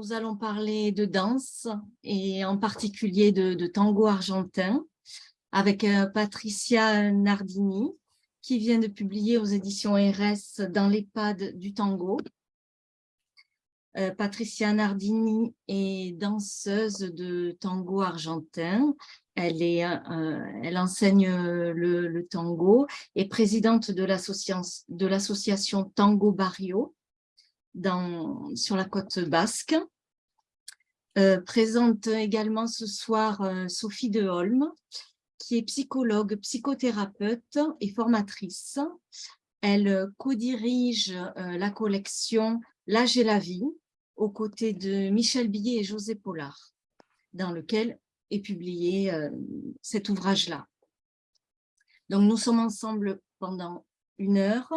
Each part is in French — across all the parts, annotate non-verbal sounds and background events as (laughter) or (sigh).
nous allons parler de danse et en particulier de, tango argentin avec euh, Patricia Nardini qui vient de publier aux éditions RS dans l'EHPAD du tango. Euh, Patricia Nardini est danseuse de tango argentin. Elle, euh, enseigne le, le, tango et présidente de l'association Tango Barrio dans, sur la côte basque. Euh, présente également ce soir euh, Sophie de Holm, qui est psychologue, psychothérapeute et formatrice. Elle euh, co-dirige la collection L'âge et la vie, aux côtés de Michel Billet et José Pollard, dans lequel est publié cet ouvrage-là. Donc, nous sommes ensemble pendant une heure.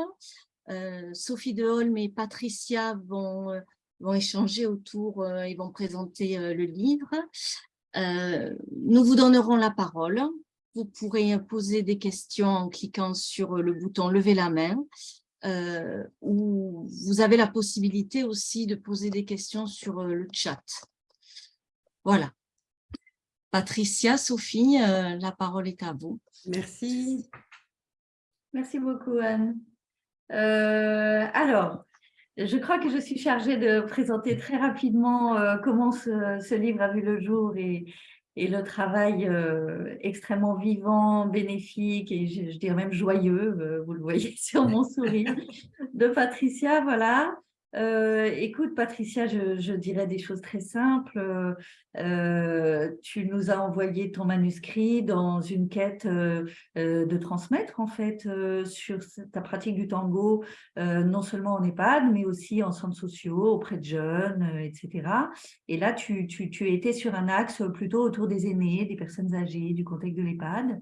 Euh, Sophie Deholm et Patricia vont, euh, vont échanger autour et euh, vont présenter le livre. nous vous donnerons la parole. Vous pourrez poser des questions en cliquant sur le bouton « Lever la main ». ou vous avez la possibilité aussi de poser des questions sur le chat. Voilà. Patricia, Sophie, la parole est à vous. Merci. Merci beaucoup, Anne. Euh, alors, je crois que je suis chargée de présenter très rapidement euh, comment ce, livre a vu le jour et, le travail euh, extrêmement vivant, bénéfique et je, dirais même joyeux, vous le voyez (laughs) sur mon sourire, de Patricia. Voilà. Euh, écoute, Patricia, je, dirais des choses très simples. Euh, tu nous as envoyé ton manuscrit dans une quête euh, de transmettre, en fait, sur ta pratique du tango, non seulement en EHPAD, mais aussi en centres sociaux, auprès de jeunes, etc. Et là, tu, tu, tu étais sur un axe plutôt autour des aînés, des personnes âgées, du contexte de l'EHPAD.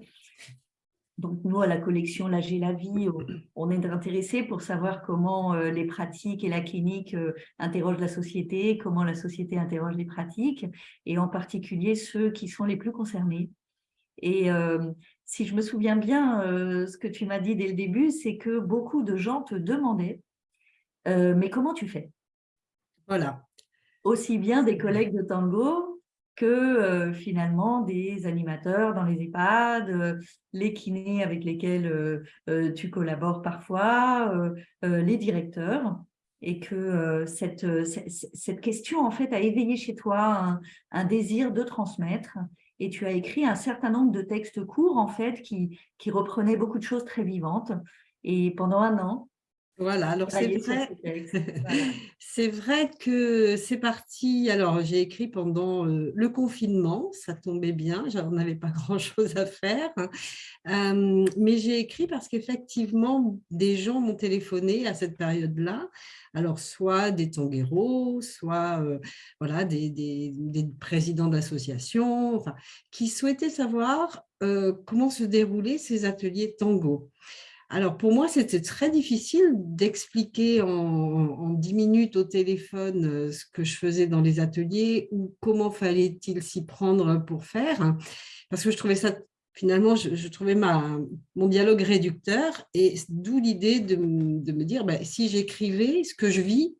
Donc, nous, à la collection L'âge et la vie, on est intéressés pour savoir comment euh, les pratiques et la clinique euh, interrogent la société, comment la société interroge les pratiques, et en particulier ceux qui sont les plus concernés. Et euh, si je me souviens bien, ce que tu m'as dit dès le début, c'est que beaucoup de gens te demandaient « mais comment tu fais ?» Voilà. Aussi bien des collègues de tango que euh, finalement des animateurs dans les EHPAD, euh, les kinés avec lesquels euh, tu collabores parfois, les directeurs, et que cette, cette, question en fait a éveillé chez toi un, désir de transmettre, et tu as écrit un certain nombre de textes courts en fait qui, qui reprenaient beaucoup de choses très vivantes, et pendant un an, voilà, alors c'est vrai, (laughs) c'est vrai que c'est parti, alors j'ai écrit pendant euh, le confinement, ça tombait bien, j'en avais pas (laughs) grand chose à faire, hein. mais j'ai écrit parce qu'effectivement des gens m'ont téléphoné à cette période-là, alors soit des tangueros, soit euh, voilà, des, des, présidents d'associations, enfin, qui souhaitaient savoir euh, comment se déroulaient ces ateliers tango. Alors, pour moi, c'était très difficile d'expliquer en, dix minutes au téléphone euh, ce que je faisais dans les ateliers ou comment fallait-il s'y prendre pour faire, hein, parce que je trouvais ça, finalement, je, trouvais ma, mon dialogue réducteur et d'où l'idée de, me dire, ben, si j'écrivais ce que je vis,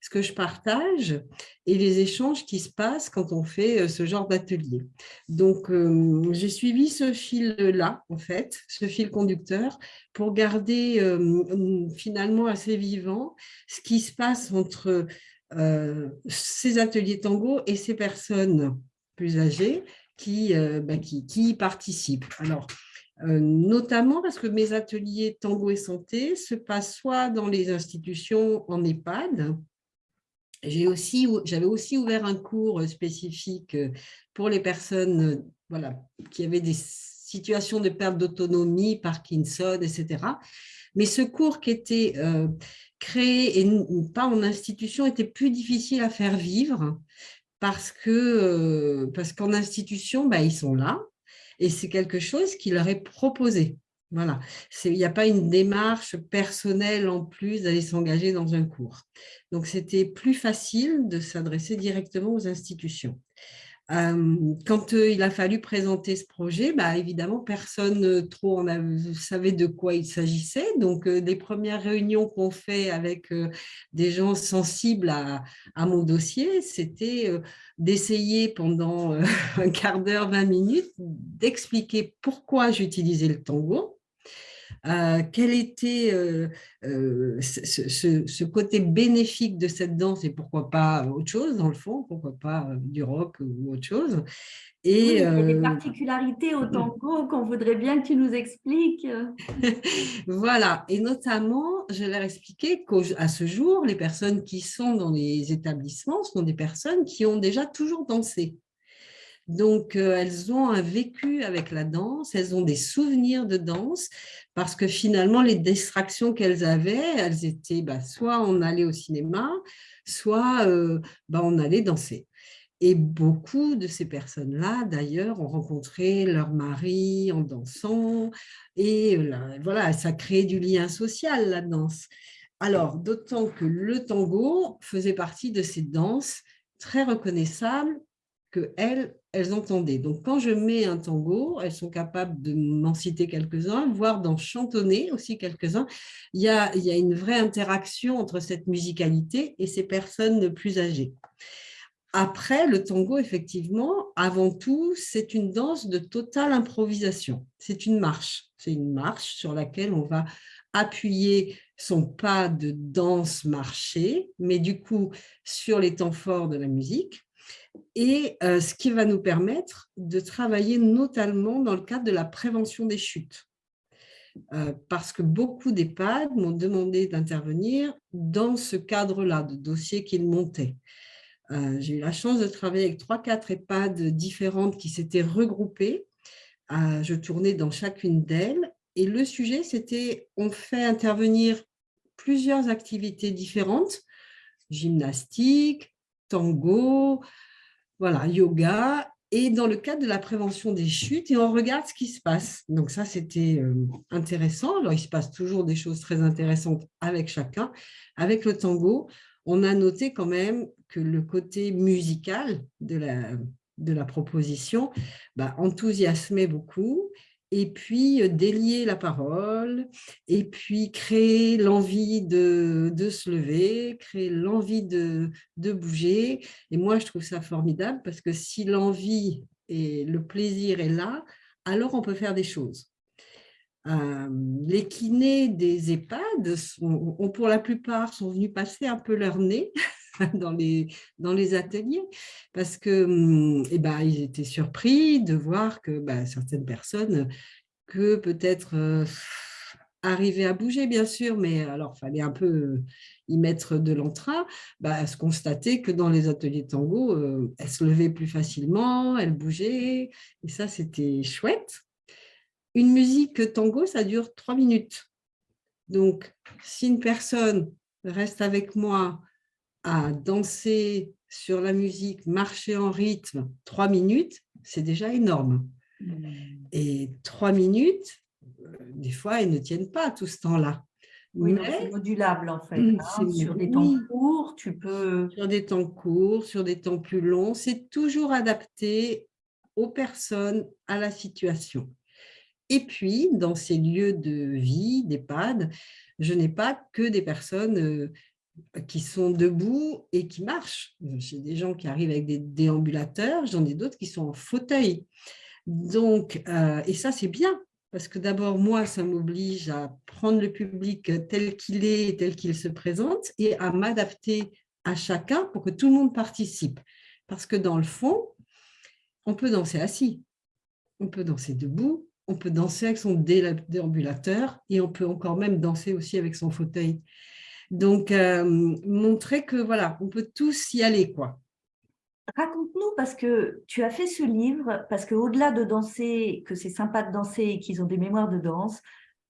ce que je partage et les échanges qui se passent quand on fait euh, ce genre d'atelier. Donc, euh, j'ai suivi ce fil-là, en fait, ce fil conducteur, pour garder euh, finalement assez vivant ce qui se passe entre ces ateliers tango et ces personnes plus âgées qui, bah, qui, y participent. Alors, notamment parce que mes ateliers tango et santé se passent soit dans les institutions en EHPAD, j'avais aussi, ouvert un cours spécifique pour les personnes voilà, qui avaient des situations de perte d'autonomie, Parkinson, etc. Mais ce cours qui était créé, et pas en institution, était plus difficile à faire vivre parce qu'en parce institution, bah, ils sont là et c'est quelque chose qui leur est proposé. Voilà, il n'y a pas une démarche personnelle en plus d'aller s'engager dans un cours. Donc, c'était plus facile de s'adresser directement aux institutions. quand il a fallu présenter ce projet, bah, évidemment, personne trop en savait de quoi il s'agissait. Donc, les premières réunions qu'on fait avec des gens sensibles à, à mon dossier, c'était d'essayer pendant (laughs) un quart d'heure, 20 minutes, d'expliquer pourquoi j'utilisais le tango, euh, quel était euh, euh, ce, côté bénéfique de cette danse et pourquoi pas autre chose dans le fond, pourquoi pas du rock ou autre chose? Et, il y a des particularités au tango qu'on voudrait bien que tu nous expliques. (laughs) voilà, et notamment, je leur expliqué qu'à ce jour, les personnes qui sont dans les établissements sont des personnes qui ont déjà toujours dansé. Donc, elles ont un vécu avec la danse, elles ont des souvenirs de danse, parce que finalement, les distractions qu'elles avaient, elles étaient bah, soit on allait au cinéma, soit bah, on allait danser. Et beaucoup de ces personnes-là, d'ailleurs, ont rencontré leur mari en dansant. Et voilà, ça crée du lien social, la danse. Alors, d'autant que le tango faisait partie de ces danses très reconnaissables qu'elles, elles entendaient. Donc, quand je mets un tango, elles sont capables de m'en citer quelques-uns, voire d'en chantonner aussi quelques-uns. Il y a une vraie interaction entre cette musicalité et ces personnes plus âgées. Après, le tango, effectivement, avant tout, c'est une danse de totale improvisation. C'est une marche. C'est une marche sur laquelle on va appuyer son pas de danse marché, mais du coup, sur les temps forts de la musique et euh, ce qui va nous permettre de travailler notamment dans le cadre de la prévention des chutes. Euh, parce que beaucoup d'EHPAD m'ont demandé d'intervenir dans ce cadre-là, de dossiers qu'ils montaient. Euh, j'ai eu la chance de travailler avec trois, quatre EHPAD différentes qui s'étaient regroupées. je tournais dans chacune d'elles et le sujet, c'était on fait intervenir plusieurs activités différentes, gymnastique, tango, voilà, yoga, et dans le cadre de la prévention des chutes, et on regarde ce qui se passe. Donc ça, c'était euh, intéressant. Alors, il se passe toujours des choses très intéressantes avec chacun. Avec le tango, on a noté quand même que le côté musical de la, de la proposition bah, enthousiasmait beaucoup et puis délier la parole, et puis créer l'envie de, se lever, créer l'envie de, bouger. Et moi, je trouve ça formidable parce que si l'envie et le plaisir est là, alors on peut faire des choses. les kinés des EHPAD, ont, pour la plupart, sont venus passer un peu leur nez (laughs) (laughs) dans les, dans les ateliers parce que hum, eh ben, ils étaient surpris de voir que bah, certaines personnes que peut-être euh, arriver à bouger, bien sûr, mais alors il fallait un peu euh, y mettre de l'entrain, bah, se constater que dans les ateliers tango, euh, elles se levaient plus facilement, elles bougeaient, et ça, c'était chouette. Une musique tango, ça dure trois minutes. Donc, si une personne reste avec moi à danser sur la musique, marcher en rythme, trois minutes, c'est déjà énorme. Mmh. Et trois minutes, euh, des fois, elles ne tiennent pas tout ce temps-là. Oui, c'est modulable en fait. Mmh, hein. Sur des temps courts, tu peux… Sur des temps courts, sur des temps plus longs, c'est toujours adapté aux personnes, à la situation. Et puis, dans ces lieux de vie, d'EHPAD, je n'ai pas que des personnes euh, qui sont debout et qui marchent. J'ai des gens qui arrivent avec des déambulateurs, j'en ai d'autres qui sont en fauteuil. Donc, euh, et ça, c'est bien, parce que d'abord, moi, ça m'oblige à prendre le public tel qu'il est, tel qu'il se présente, et à m'adapter à chacun pour que tout le monde participe. Parce que dans le fond, on peut danser assis, on peut danser debout, on peut danser avec son déambulateur, et on peut encore même danser aussi avec son fauteuil. Donc, euh, montrer que voilà, on peut tous y aller, quoi. Raconte-nous, parce que tu as fait ce livre, parce qu'au-delà de danser, que c'est sympa de danser et qu'ils ont des mémoires de danse,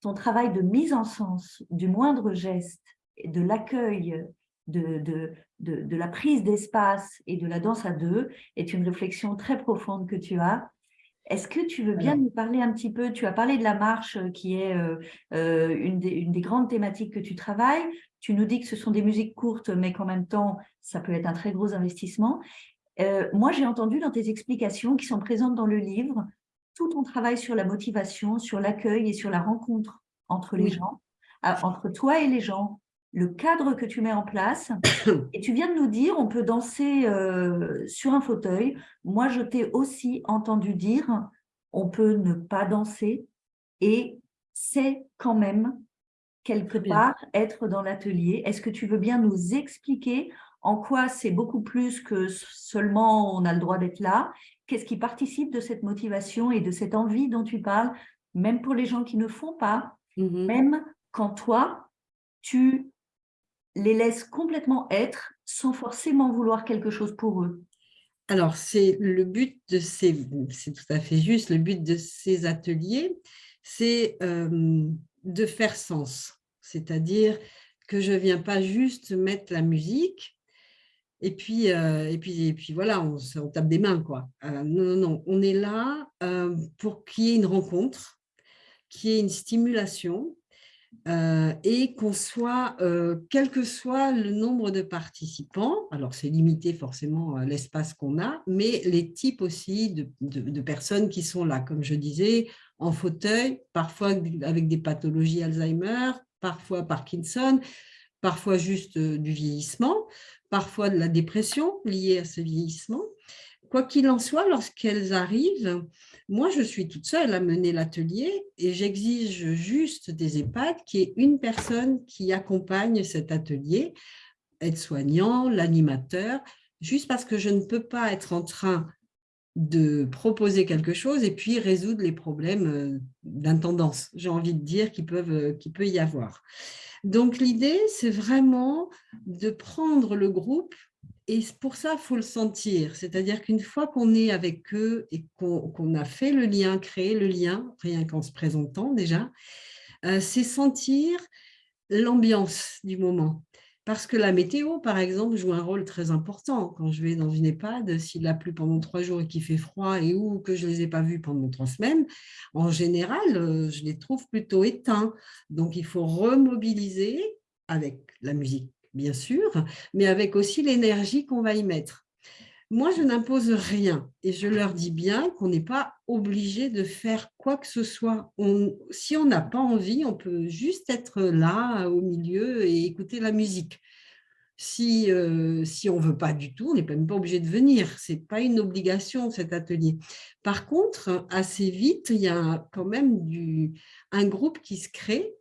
ton travail de mise en sens du moindre geste, de l'accueil, de, de, de, de, la prise d'espace et de la danse à deux est une réflexion très profonde que tu as. Est-ce que tu veux bien nous parler un petit peu? Tu as parlé de la marche qui est euh, euh, une, des, une des grandes thématiques que tu travailles. Tu nous dis que ce sont des musiques courtes, mais qu'en même temps, ça peut être un très gros investissement. Euh, moi, j'ai entendu dans tes explications qui sont présentes dans le livre, tout ton travail sur la motivation, sur l'accueil et sur la rencontre entre les gens, entre toi et les gens, le cadre que tu mets en place. (coughs) Et tu viens de nous dire, on peut danser euh, sur un fauteuil. Moi, je t'ai aussi entendu dire, on peut ne pas danser et c'est quand même quelque part être dans l'atelier. Est-ce que tu veux bien nous expliquer en quoi c'est beaucoup plus que seulement on a le droit d'être là? Qu'est-ce qui participe de cette motivation et de cette envie dont tu parles, même pour les gens qui ne font pas, mmh même quand toi, tu les laisses complètement être sans forcément vouloir quelque chose pour eux? Alors, c'est le but de ces, c'est tout à fait juste, le but de ces ateliers, c'est de faire sens. C'est-à-dire que je ne viens pas juste mettre la musique et puis, et puis, et puis voilà, on, on, tape des mains. quoi. non, non, non, on est là pour qu'il y ait une rencontre, qu'il y ait une stimulation, euh, et qu'on soit, euh, quel que soit le nombre de participants, alors c'est limité forcément l'espace qu'on a, mais les types aussi de, de, personnes qui sont là, comme je disais, en fauteuil, parfois avec des pathologies Alzheimer, parfois Parkinson, parfois juste euh, du vieillissement, parfois de la dépression liée à ce vieillissement. Quoi qu'il en soit, lorsqu'elles arrivent, moi, je suis toute seule à mener l'atelier et j'exige juste des EHPAD qui est une personne qui accompagne cet atelier, aide-soignant, l'animateur, juste parce que je ne peux pas être en train de proposer quelque chose et puis résoudre les problèmes euh, d'intendance, j'ai envie de dire, qu'il euh, peut y avoir. Donc, l'idée, c'est vraiment de prendre le groupe et pour ça, il faut le sentir. C'est-à-dire qu'une fois qu'on est avec eux et qu'on a fait le lien, créé le lien, rien qu'en se présentant déjà, euh, c'est sentir l'ambiance du moment. Parce que la météo, par exemple, joue un rôle très important. Quand je vais dans une EHPAD, s'il a plu pendant trois jours et qu'il fait froid et ou que je ne les ai pas vus pendant trois semaines, en général, euh, je les trouve plutôt éteints. Donc, il faut remobiliser avec la musique bien sûr, mais avec aussi l'énergie qu'on va y mettre. Moi, je n'impose rien et je leur dis bien qu'on n'est pas obligé de faire quoi que ce soit. si on n'a pas envie, on peut juste être là, au milieu et écouter la musique. Si, euh, si on ne veut pas du tout, on n'est même pas obligé de venir. Ce n'est pas une obligation, cet atelier. Par contre, assez vite, il y a quand même un groupe qui se crée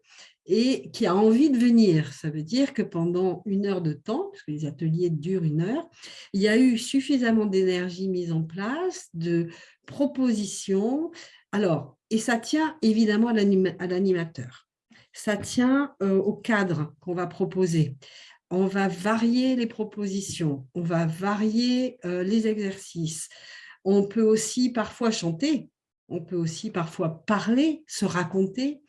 et qui a envie de venir. Ça veut dire que pendant une heure de temps, parce que les ateliers durent une heure, il y a eu suffisamment d'énergie mise en place, de propositions. Alors, et ça tient évidemment à l'animateur. Ça tient euh, au cadre qu'on va proposer. On va varier les propositions, on va varier euh, les exercices. On peut aussi parfois chanter, on peut aussi parfois parler, se raconter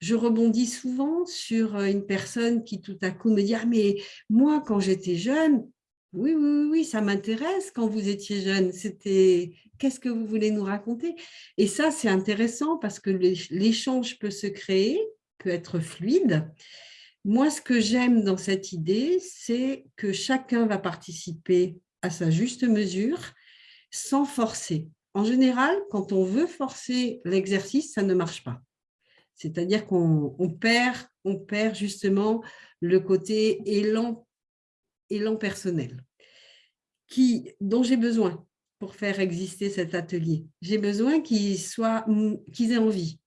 je rebondis souvent sur euh, une personne qui tout à coup me dit « Ah, mais moi, quand j'étais jeune, oui, oui, oui, ça m'intéresse quand vous étiez jeune. C'était qu'est-ce que vous voulez nous raconter ?» Et ça, c'est intéressant parce que l'échange peut se créer, peut être fluide. Moi, ce que j'aime dans cette idée, c'est que chacun va participer à sa juste mesure sans forcer. En général, quand on veut forcer l'exercice, ça ne marche pas. C'est-à-dire qu'on perd, on perd justement le côté élan, élan personnel qui, dont j'ai besoin pour faire exister cet atelier. J'ai besoin qu'ils qu'ils aient envie.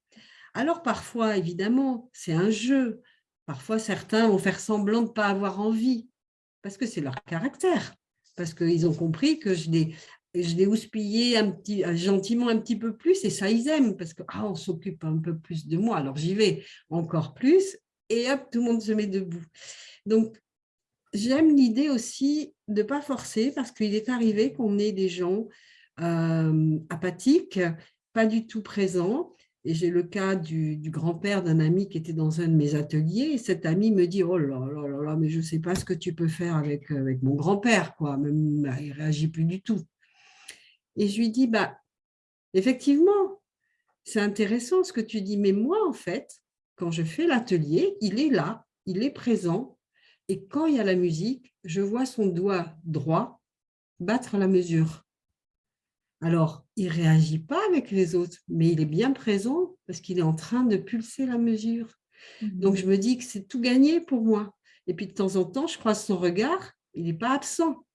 Alors parfois, évidemment, c'est un jeu. Parfois, certains vont faire semblant de ne pas avoir envie parce que c'est leur caractère, parce qu'ils ont compris que je les, je l'ai houspillé un petit, euh, gentiment un petit peu plus et ça, ils aiment parce qu'on ah, s'occupe un peu plus de moi. Alors, j'y vais encore plus et hop, tout le monde se met debout. Donc, j'aime l'idée aussi de ne pas forcer parce qu'il est arrivé qu'on ait des gens euh, apathiques, pas du tout présents. Et j'ai le cas du, grand-père d'un ami qui était dans un de mes ateliers. Et cet ami me dit, oh là là là là, mais je ne sais pas ce que tu peux faire avec, avec mon grand-père. quoi. Il ne réagit plus du tout. Et je lui dis, bah, effectivement, c'est intéressant ce que tu dis, mais moi, en fait, quand je fais l'atelier, il est là, il est présent, et quand il y a la musique, je vois son doigt droit battre la mesure. Alors, il ne réagit pas avec les autres, mais il est bien présent parce qu'il est en train de pulser la mesure. Donc, je me dis que c'est tout gagné pour moi. Et puis, de temps en temps, je croise son regard, il n'est pas absent.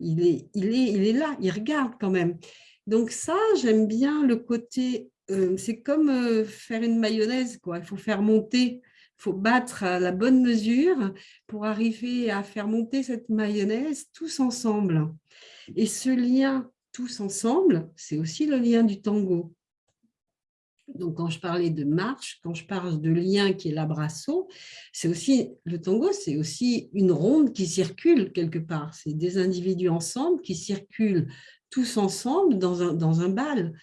Il est, il, est, il est là, il regarde quand même. Donc ça, j'aime bien le côté, euh, c'est comme euh, faire une mayonnaise, quoi. il faut faire monter, il faut battre la bonne mesure pour arriver à faire monter cette mayonnaise tous ensemble. Et ce lien tous ensemble, c'est aussi le lien du tango. Donc, quand je parlais de marche, quand je parle de lien qui est l'abrasso, c'est aussi, le tango, c'est aussi une ronde qui circule quelque part. C'est des individus ensemble qui circulent tous ensemble dans un, dans un bal.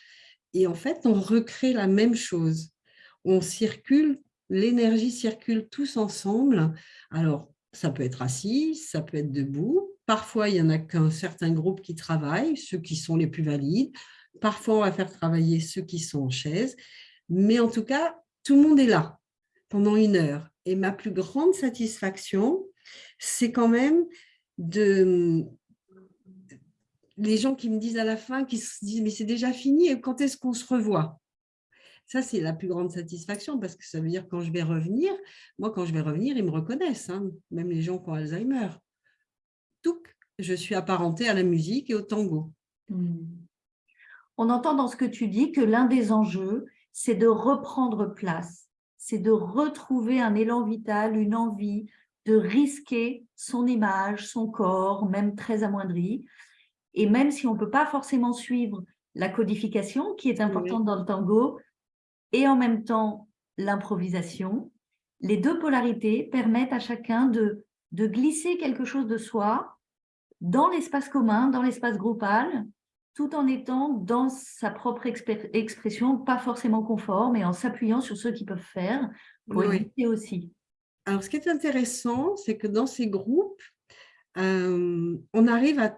Et en fait, on recrée la même chose. On circule, l'énergie circule tous ensemble. Alors, ça peut être assis, ça peut être debout. Parfois, il y en a qu'un certain groupe qui travaille, ceux qui sont les plus valides. Parfois, on va faire travailler ceux qui sont en chaise. Mais en tout cas, tout le monde est là pendant une heure. Et ma plus grande satisfaction, c'est quand même de les gens qui me disent à la fin, qui se disent « mais c'est déjà fini, et quand est-ce qu'on se revoit ?» Ça, c'est la plus grande satisfaction parce que ça veut dire quand je vais revenir, moi, quand je vais revenir, ils me reconnaissent, hein, même les gens qui ont Alzheimer. Tout, je suis apparentée à la musique et au tango. Hmm. On entend dans ce que tu dis que l'un des enjeux, c'est de reprendre place, c'est de retrouver un élan vital, une envie de risquer son image, son corps, même très amoindri. Et même si on ne peut pas forcément suivre la codification, qui est importante dans le tango, et en même temps l'improvisation, les deux polarités permettent à chacun de, de glisser quelque chose de soi dans l'espace commun, dans l'espace groupal, tout en étant dans sa propre expression, pas forcément conforme, mais en s'appuyant sur ceux qui peuvent faire pour éviter aussi. Alors, ce qui est intéressant, c'est que dans ces groupes, euh, on arrive à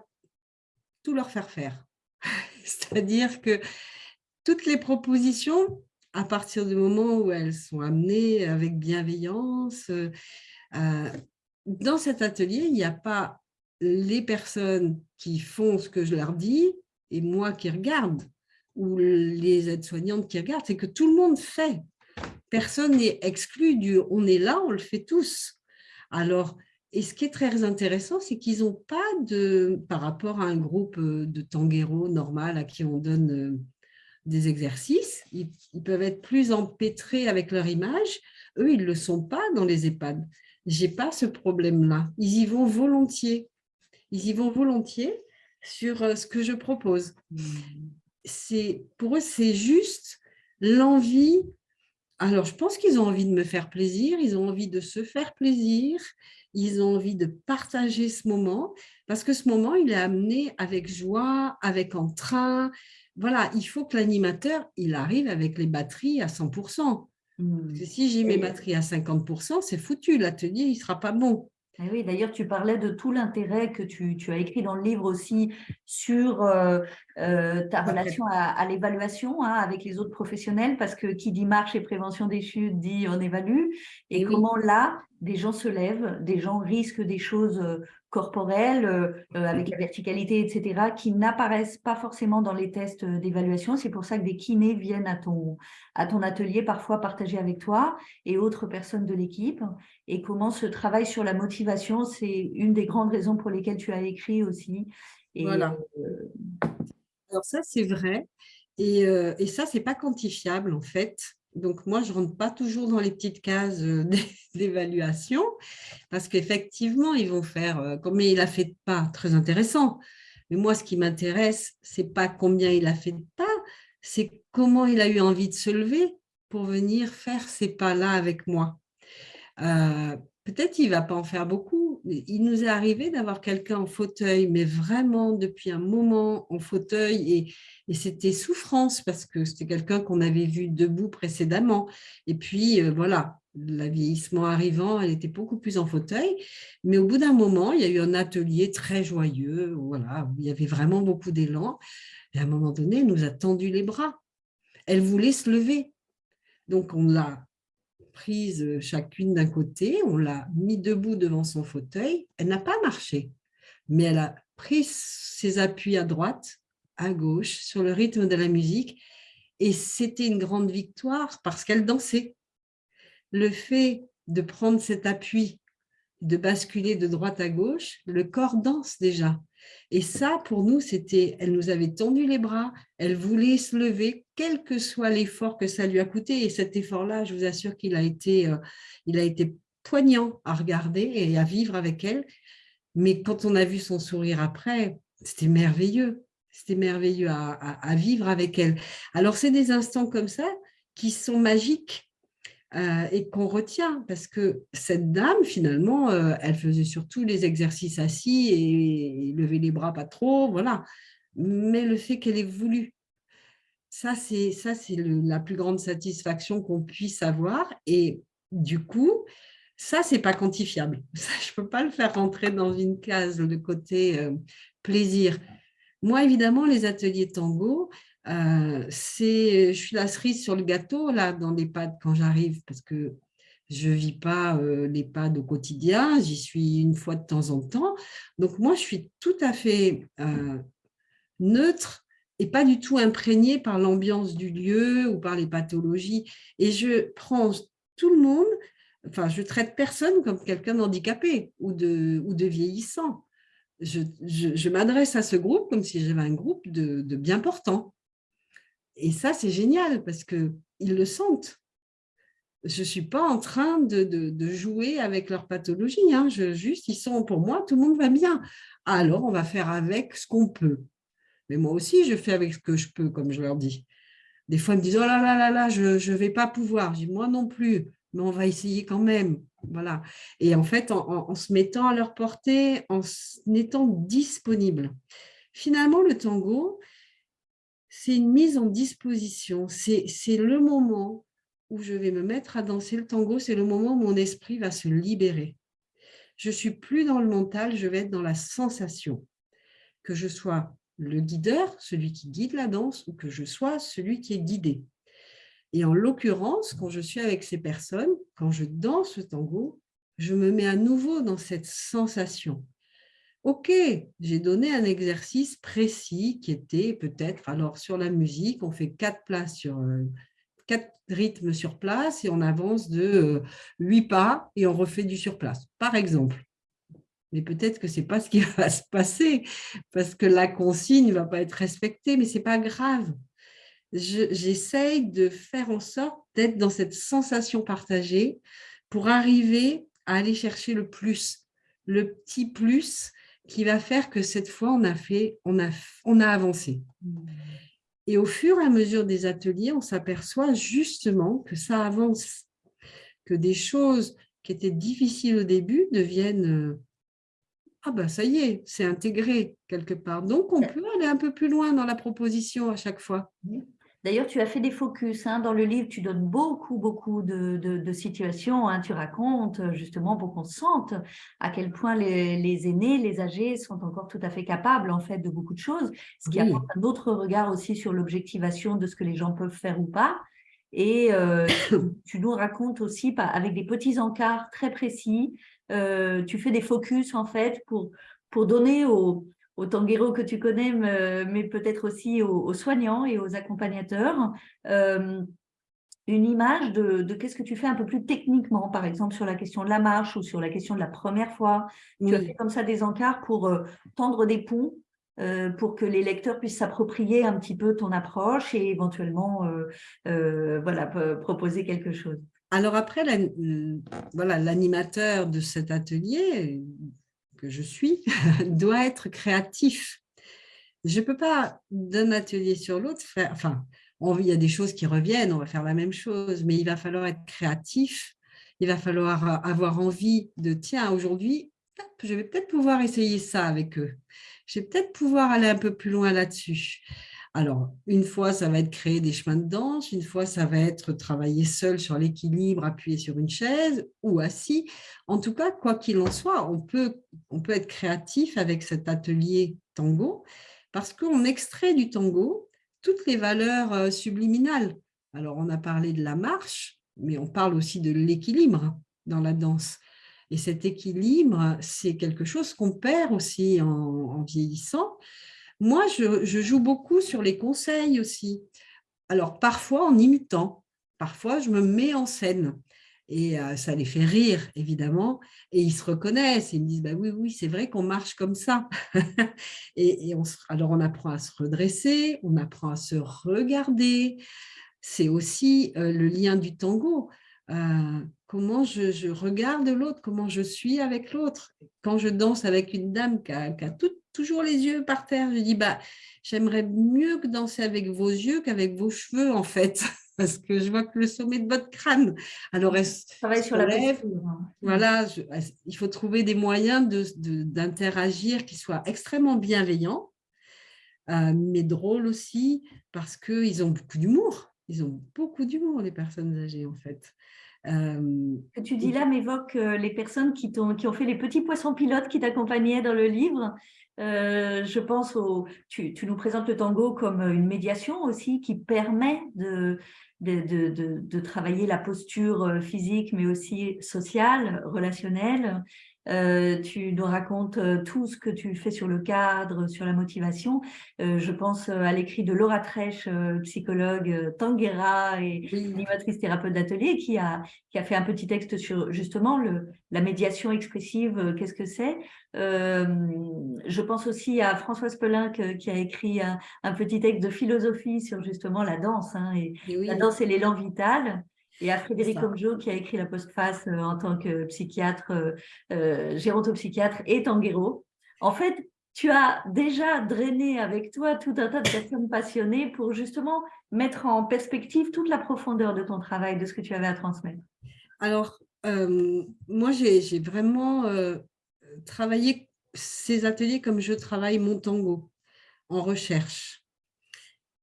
tout leur faire faire. (laughs) C'est-à-dire que toutes les propositions, à partir du moment où elles sont amenées avec bienveillance, euh, dans cet atelier, il n'y a pas les personnes qui font ce que je leur dis et moi qui regarde, ou les aides-soignantes qui regardent, c'est que tout le monde fait. Personne n'est exclu du « on est là, on le fait tous ». Alors, et ce qui est très intéressant, c'est qu'ils n'ont pas de, par rapport à un groupe euh, de tangueros normal à qui on donne euh, des exercices, ils, peuvent être plus empêtrés avec leur image. Eux, ils ne le sont pas dans les EHPAD. Je n'ai pas ce problème-là. Ils y vont volontiers. Ils y vont volontiers sur euh, ce que je propose. C'est Pour eux, c'est juste l'envie. Alors, je pense qu'ils ont envie de me faire plaisir, ils ont envie de se faire plaisir, ils ont envie de partager ce moment, parce que ce moment, il est amené avec joie, avec entrain. Voilà, il faut que l'animateur, il arrive avec les batteries à 100%. Mmh. si j'ai mes batteries à 50%, c'est foutu, l'atelier, il ne sera pas bon. Eh oui, d'ailleurs, tu parlais de tout l'intérêt que tu, as écrit dans le livre aussi sur euh, euh, ta relation à, l'évaluation hein, avec les autres professionnels, parce que qui dit marche et prévention des chutes dit on évalue, et, eh comment là, des gens se lèvent, des gens risquent des choses euh, corporelles, euh, euh, avec la verticalité, etc., qui n'apparaissent pas forcément dans les tests d'évaluation. C'est pour ça que des kinés viennent à ton, à ton atelier, parfois partager avec toi et autres personnes de l'équipe. Et comment ce travail sur la motivation, c'est une des grandes raisons pour lesquelles tu as écrit aussi. Et, voilà. Alors ça, c'est vrai. Et, et ça, c'est pas quantifiable, en fait. Donc, moi, je ne rentre pas toujours dans les petites cases euh, (laughs) d'évaluation parce qu'effectivement, ils vont faire euh, combien il a fait de pas, très intéressant. Mais moi, ce qui m'intéresse, ce n'est pas combien il a fait de pas, c'est comment il a eu envie de se lever pour venir faire ces pas-là avec moi. Euh, peut-être il ne va pas en faire beaucoup. Il nous est arrivé d'avoir quelqu'un en fauteuil, mais vraiment depuis un moment en fauteuil et, c'était souffrance parce que c'était quelqu'un qu'on avait vu debout précédemment. Et puis euh, voilà, le vieillissement arrivant, elle était beaucoup plus en fauteuil. Mais au bout d'un moment, il y a eu un atelier très joyeux, voilà, où il y avait vraiment beaucoup d'élan. Et à un moment donné, elle nous a tendu les bras. Elle voulait se lever. Donc, on l'a prise euh, chacune d'un côté, on l'a mis debout devant son fauteuil. Elle n'a pas marché, mais elle a pris ses appuis à droite, à gauche, sur le rythme de la musique. Et c'était une grande victoire parce qu'elle dansait. Le fait de prendre cet appui, de basculer de droite à gauche, le corps danse déjà. Et ça, pour nous, c'était, elle nous avait tendu les bras, elle voulait se lever, quel que soit l'effort que ça lui a coûté. Et cet effort-là, je vous assure qu'il a été, euh, il a été poignant à regarder et à vivre avec elle. Mais quand on a vu son sourire après, c'était merveilleux. C'était merveilleux à, vivre avec elle. Alors, c'est des instants comme ça qui sont magiques euh, et qu'on retient parce que cette dame, finalement, euh, elle faisait surtout les exercices assis et, lever les bras pas trop, voilà. Mais le fait qu'elle ait voulu, ça, c'est la plus grande satisfaction qu'on puisse avoir. Et du coup, ça, c'est pas quantifiable. (laughs) Ça, je peux pas le faire rentrer dans une case, le côté euh, plaisir. Moi, évidemment, les ateliers tango, euh, je suis la cerise sur le gâteau là dans l'EHPAD quand j'arrive parce que je ne vis pas euh, l'EHPAD au quotidien, j'y suis une fois de temps en temps. Donc moi, je suis tout à fait euh, neutre et pas du tout imprégnée par l'ambiance du lieu ou par les pathologies. Et je prends tout le monde, enfin, je traite personne comme quelqu'un d'handicapé ou de, ou de vieillissant je, m'adresse à ce groupe comme si j'avais un groupe de, bien portants. Et ça, c'est génial parce qu'ils le sentent. Je ne suis pas en train de, jouer avec leur pathologie. Hein. Je, juste, ils sont pour moi, tout le monde va bien. Alors, on va faire avec ce qu'on peut. Mais moi aussi, je fais avec ce que je peux, comme je leur dis. Des fois, ils me disent « Oh là là là là, je ne vais pas pouvoir. » Je dis « Moi non plus, mais on va essayer quand même. » Voilà. Et en fait, en, se mettant à leur portée, en étant disponible. Finalement, le tango, c'est une mise en disposition. C'est le moment où je vais me mettre à danser le tango, c'est le moment où mon esprit va se libérer. Je suis plus dans le mental, je vais être dans la sensation. Que je sois le guideur, celui qui guide la danse, ou que je sois celui qui est guidé. Et en l'occurrence, quand je suis avec ces personnes, quand je danse le tango, je me mets à nouveau dans cette sensation. Ok, j'ai donné un exercice précis qui était peut-être, alors sur la musique, on fait quatre places sur euh, quatre rythmes sur place et on avance de euh, huit pas et on refait du sur place, par exemple. Mais peut-être que ce n'est pas ce qui (laughs) va se passer parce que la consigne ne va pas être respectée, mais ce n'est pas grave j'essaye de faire en sorte d'être dans cette sensation partagée pour arriver à aller chercher le plus, le petit plus qui va faire que cette fois, on a, fait, on a, on a avancé. Et au fur et à mesure des ateliers, on s'aperçoit justement que ça avance, que des choses qui étaient difficiles au début deviennent euh, ah ben ça y est, c'est intégré quelque part. Donc, on peut aller un peu plus loin dans la proposition à chaque fois. D'ailleurs, tu as fait des focus hein. dans le livre, tu donnes beaucoup, beaucoup de, situations. Hein. tu racontes justement pour qu'on sente à quel point les, aînés, les âgés sont encore tout à fait capables en fait de beaucoup de choses, ce qui apporte un autre regard aussi sur l'objectivation de ce que les gens peuvent faire ou pas. Et euh, tu (coughs) nous racontes aussi avec des petits encarts très précis. Euh, tu fais des focus en fait pour, pour donner aux, aux tangueros que tu connais, mais peut-être aussi aux, soignants et aux accompagnateurs, euh, une image de, qu'est-ce que tu fais un peu plus techniquement, par exemple sur la question de la marche ou sur la question de la première fois. Tu as fait comme ça des encarts pour euh, tendre des ponts euh, pour que les lecteurs puissent s'approprier un petit peu ton approche et éventuellement voilà, proposer quelque chose. Alors après, voilà, l'animateur de cet atelier, que je suis (laughs) doit être créatif. Je ne peux pas, d'un atelier sur l'autre, faire... Enfin, il y a des choses qui reviennent, on va faire la même chose, mais il va falloir être créatif. Il va falloir avoir envie de, tiens, aujourd'hui, je vais peut-être pouvoir essayer ça avec eux. Je vais peut-être pouvoir aller un peu plus loin là-dessus. Alors, une fois, ça va être créer des chemins de danse, une fois, ça va être travailler seul sur l'équilibre, appuyé sur une chaise ou assis. En tout cas, quoi qu'il en soit, on peut, on peut être créatif avec cet atelier tango parce qu'on extrait du tango toutes les valeurs euh, subliminales. Alors, on a parlé de la marche, mais on parle aussi de l'équilibre dans la danse. Et cet équilibre, c'est quelque chose qu'on perd aussi en, vieillissant. Moi, je, joue beaucoup sur les conseils aussi. Alors, parfois en imitant, parfois je me mets en scène. Et euh, ça les fait rire, évidemment. Et ils se reconnaissent. ils me disent, bah oui, oui, c'est vrai qu'on marche comme ça. (laughs) et, alors, on apprend à se redresser, on apprend à se regarder. C'est aussi euh, le lien du tango. Euh, comment je, regarde l'autre, comment je suis avec l'autre. Quand je danse avec une dame qui a, toujours les yeux par terre, je dis, bah, j'aimerais mieux que danser avec vos yeux qu'avec vos cheveux, en fait. (laughs) parce que je vois que le sommet de votre crâne. Alors, travaille sur la lèvre. Hein. Voilà, il faut trouver des moyens d'interagir qui soient extrêmement bienveillants, euh, mais drôles aussi, parce qu'ils ont beaucoup d'humour. Ils ont beaucoup d'humour, les personnes âgées, en fait. Euh, Ce que tu dis là m'évoque euh, les personnes qui, ont, qui ont fait les petits poissons pilotes qui t'accompagnaient dans le livre. Je pense au, tu, nous présentes le tango comme une médiation aussi qui permet de, de, travailler la posture euh, physique, mais aussi sociale, relationnelle, euh, tu nous racontes euh, tout ce que tu fais sur le cadre, sur la motivation. Euh, je pense à l'écrit de Laura Trèche, psychologue Tanguera et animatrice thérapeute d'atelier, qui a, qui a fait un petit texte sur justement le, la médiation expressive, qu'est-ce que c'est. je pense aussi à Françoise Pelin qui a écrit un, petit texte de philosophie sur justement la danse, hein, et, la danse et l'élan vital. Et à Frédéric Omjo, qui a écrit la postface euh, en tant que psychiatre, euh, euh, gérontopsychiatre et tanguero. En fait, tu as déjà drainé avec toi tout un tas de personnes passionnées pour justement mettre en perspective toute la profondeur de ton travail, de ce que tu avais à transmettre. Alors, moi, j'ai vraiment travaillé ces ateliers comme je travaille mon tango, en recherche.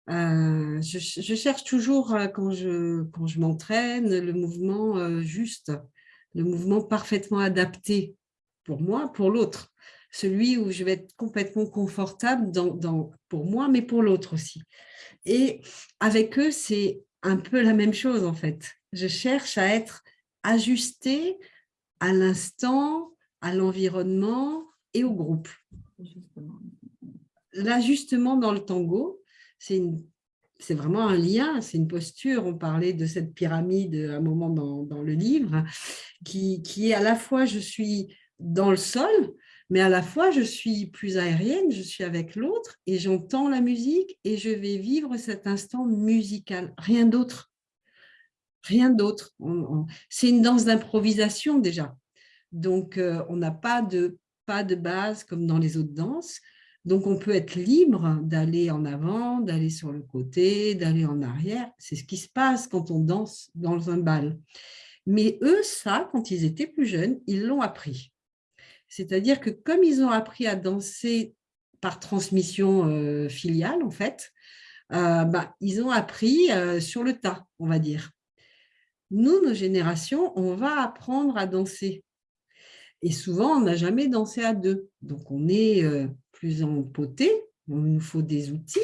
Euh, je, cherche toujours, euh, quand je, quand je m'entraîne, le mouvement euh, juste, le mouvement parfaitement adapté pour moi, pour l'autre. Celui où je vais être complètement confortable dans, pour moi, mais pour l'autre aussi. Et avec eux, c'est un peu la même chose en fait. Je cherche à être ajusté à l'instant, à l'environnement et au groupe. L'ajustement dans le tango, c'est vraiment un lien, c'est une posture. On parlait de cette pyramide à un moment dans, le livre, qui, qui, est à la fois, je suis dans le sol, mais à la fois, je suis plus aérienne, je suis avec l'autre et j'entends la musique et je vais vivre cet instant musical, rien d'autre. Rien d'autre. C'est une danse d'improvisation déjà. Donc, euh, on n'a pas de, pas de base comme dans les autres danses. Donc, on peut être libre d'aller en avant, d'aller sur le côté, d'aller en arrière. C'est ce qui se passe quand on danse dans un bal. Mais eux, ça, quand ils étaient plus jeunes, ils l'ont appris. C'est-à-dire que comme ils ont appris à danser par transmission euh, filiale, en fait, euh, bah, ils ont appris euh, sur le tas, on va dire. Nous, nos générations, on va apprendre à danser. Et souvent, on n'a jamais dansé à deux. Donc, on est plus empoté, il nous faut des outils.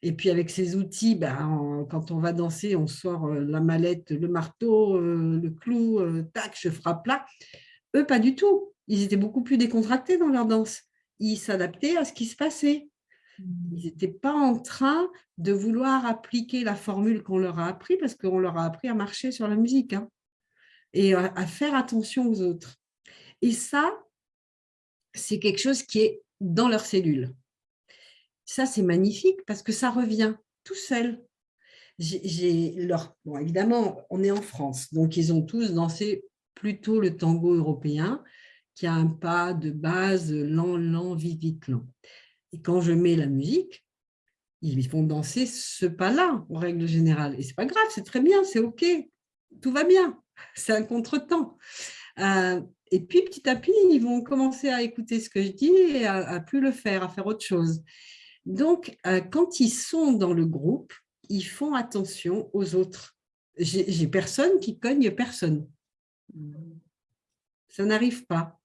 Et puis avec ces outils, ben, quand on va danser, on sort euh, la mallette, le marteau, euh, le clou, euh, tac, je frappe là. Eux, pas du tout. Ils étaient beaucoup plus décontractés dans leur danse. Ils s'adaptaient à ce qui se passait. Ils n'étaient pas en train de vouloir appliquer la formule qu'on leur a appris parce qu'on leur a appris à marcher sur la musique hein, et à faire attention aux autres. Et ça, c'est quelque chose qui est dans leurs cellules. Ça, c'est magnifique parce que ça revient tout seul. bon, évidemment, on est en France, donc ils ont tous dansé plutôt le tango européen, qui a un pas de base lent, lent, vite, vite, lent. Et quand je mets la musique, ils vont danser ce pas-là, en règle générale. Et c'est pas grave, c'est très bien, c'est OK, tout va bien, (laughs) c'est un contretemps. Euh, et puis, petit à petit, ils vont commencer à écouter ce que je dis et à, plus le faire, à faire autre chose. Donc, euh, quand ils sont dans le groupe, ils font attention aux autres. J'ai personne qui cogne personne. Ça n'arrive pas.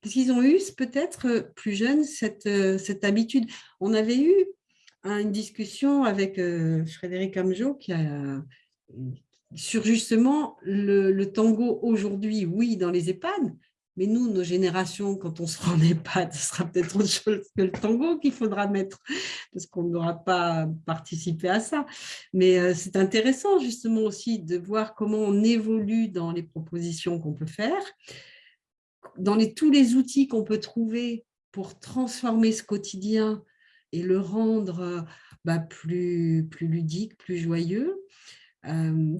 Parce qu'ils ont eu peut-être plus jeunes cette, euh, cette habitude. On avait eu une discussion avec euh, Frédéric Amjo qui a, sur justement le, le tango aujourd'hui, oui, dans les EHPAD, Mais nous, nos générations, quand on sera en EHPAD, ce sera peut-être autre chose que le tango qu'il faudra mettre, parce qu'on n'aura pas participé à ça. Mais euh, c'est intéressant justement aussi de voir comment on évolue dans les propositions qu'on peut faire, dans tous les outils qu'on peut trouver pour transformer ce quotidien et le rendre euh, bah, plus, plus ludique, plus joyeux.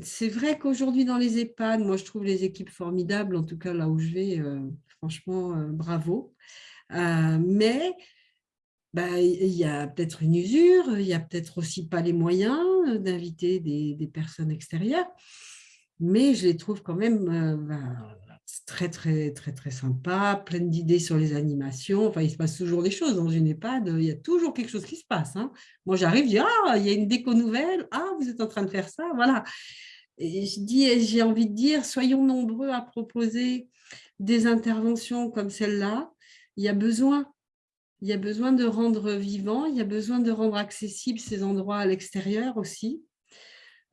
C'est vrai qu'aujourd'hui, dans les EHPAD, moi, je trouve les équipes formidables, en tout cas là où je vais, franchement, bravo. mais bah, il y a peut-être une usure, il n'y a peut-être aussi pas les moyens d'inviter des, des, personnes extérieures, mais je les trouve quand même bah, très, très, très, très sympa, pleine d'idées sur les animations. Enfin, il se passe toujours des choses dans une EHPAD. Il y a toujours quelque chose qui se passe. Hein. Moi, j'arrive, je dis, ah, il y a une déco nouvelle. Ah, vous êtes en train de faire ça. Voilà. Et je dis, j'ai envie de dire, soyons nombreux à proposer des interventions comme celle-là. Il y a besoin. Il y a besoin de rendre vivant, il y a besoin de rendre accessibles ces endroits à l'extérieur aussi,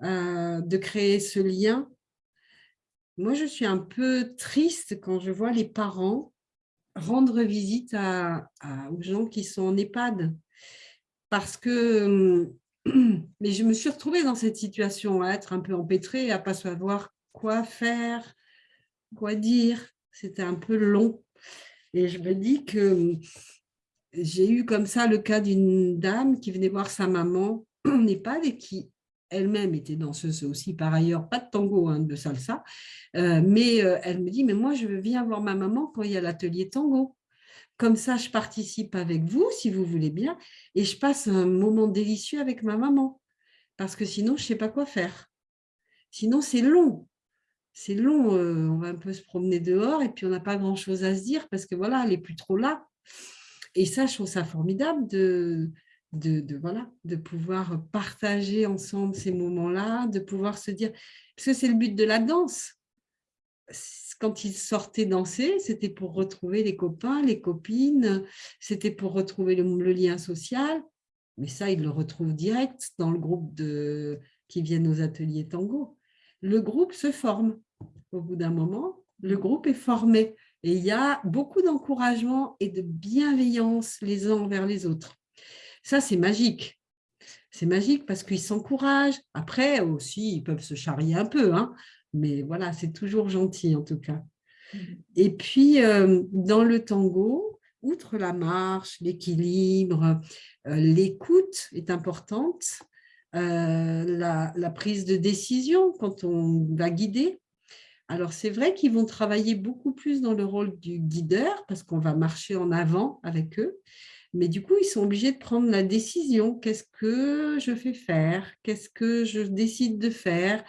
euh, de créer ce lien moi, je suis un peu triste quand je vois les parents rendre visite à, aux gens qui sont en EHPAD. Parce que (clears throat) mais je me suis retrouvée dans cette situation, à être un peu empêtrée, à ne pas savoir quoi faire, quoi dire. C'était un peu long. Et je me dis que j'ai eu comme ça le cas d'une dame qui venait voir sa maman en EHPAD et qui elle-même était danseuse aussi, par ailleurs, pas de tango, hein, de salsa, euh, mais euh, elle me dit, mais moi, je viens voir ma maman quand il y a l'atelier tango. Comme ça, je participe avec vous, si vous voulez bien, et je passe un moment délicieux avec ma maman, parce que sinon, je ne sais pas quoi faire. Sinon, c'est long. C'est long, euh, on va un peu se promener dehors, et puis on n'a pas grand-chose à se dire, parce que voilà, elle n'est plus trop là. Et ça, je trouve ça formidable de, de, voilà, de pouvoir partager ensemble ces moments-là, de pouvoir se dire, parce que c'est le but de la danse. Quand ils sortaient danser, c'était pour retrouver les copains, les copines, c'était pour retrouver le, lien social, mais ça, ils le retrouvent direct dans le groupe de, qui viennent aux ateliers tango. Le groupe se forme. Au bout d'un moment, le groupe est formé. Et il y a beaucoup d'encouragement et de bienveillance les uns envers les autres. Ça, c'est magique. C'est magique parce qu'ils s'encouragent. Après, aussi, ils peuvent se charrier un peu, hein, mais voilà, c'est toujours gentil en tout cas. Mmh. Et puis, euh, dans le tango, outre la marche, l'équilibre, euh, l'écoute est importante, euh, la, la, prise de décision quand on va guider. Alors, c'est vrai qu'ils vont travailler beaucoup plus dans le rôle du guideur parce qu'on va marcher en avant avec eux. Mais du coup, ils sont obligés de prendre la décision. Qu'est-ce que je fais faire? Qu'est-ce que je décide de faire?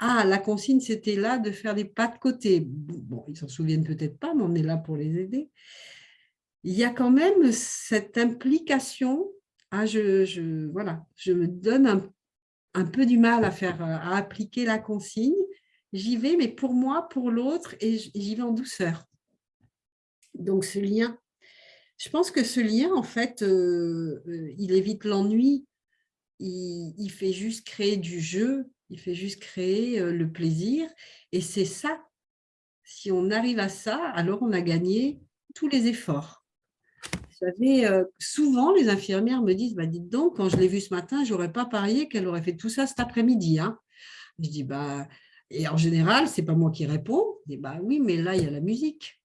Ah, la consigne, c'était là de faire des pas de côté. Bon, ils s'en souviennent peut-être pas, mais on est là pour les aider. Il y a quand même cette implication. Ah, je, voilà, je me donne un, un peu du mal à, faire, à appliquer la consigne. J'y vais, mais pour moi, pour l'autre, et j'y vais en douceur. Donc, ce lien je pense que ce lien, en fait, euh, euh, il évite l'ennui. Il, fait juste créer du jeu, il fait juste créer euh, le plaisir. Et c'est ça. Si on arrive à ça, alors on a gagné tous les efforts. Vous savez, souvent, les infirmières me disent, bah, dites donc, quand je l'ai vue ce matin, je n'aurais pas parié qu'elle aurait fait tout ça cet après-midi. Hein. Je dis, bah, et en général, ce n'est pas moi qui réponds. Je dis, bah oui, mais là, il y a la musique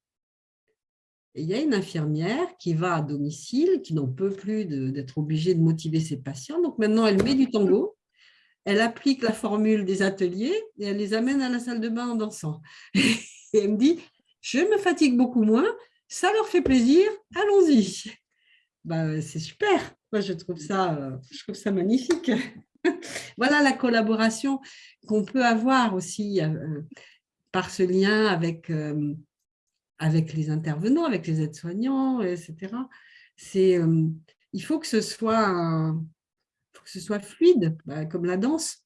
il y a une infirmière qui va à domicile, qui n'en peut plus d'être obligée de motiver ses patients. Donc maintenant, elle met du tango, elle applique la formule des ateliers et elle les amène à la salle de bain en dansant. (laughs) Et elle me dit, je me fatigue beaucoup moins, ça leur fait plaisir, allons-y. Bah, c'est super, moi je trouve ça, je trouve ça magnifique. (laughs) voilà la collaboration qu'on peut avoir aussi euh, par ce lien avec euh, avec les intervenants, avec les aides-soignants, etc. Euh, il faut que ce soit, que ce soit fluide, bah, comme la danse.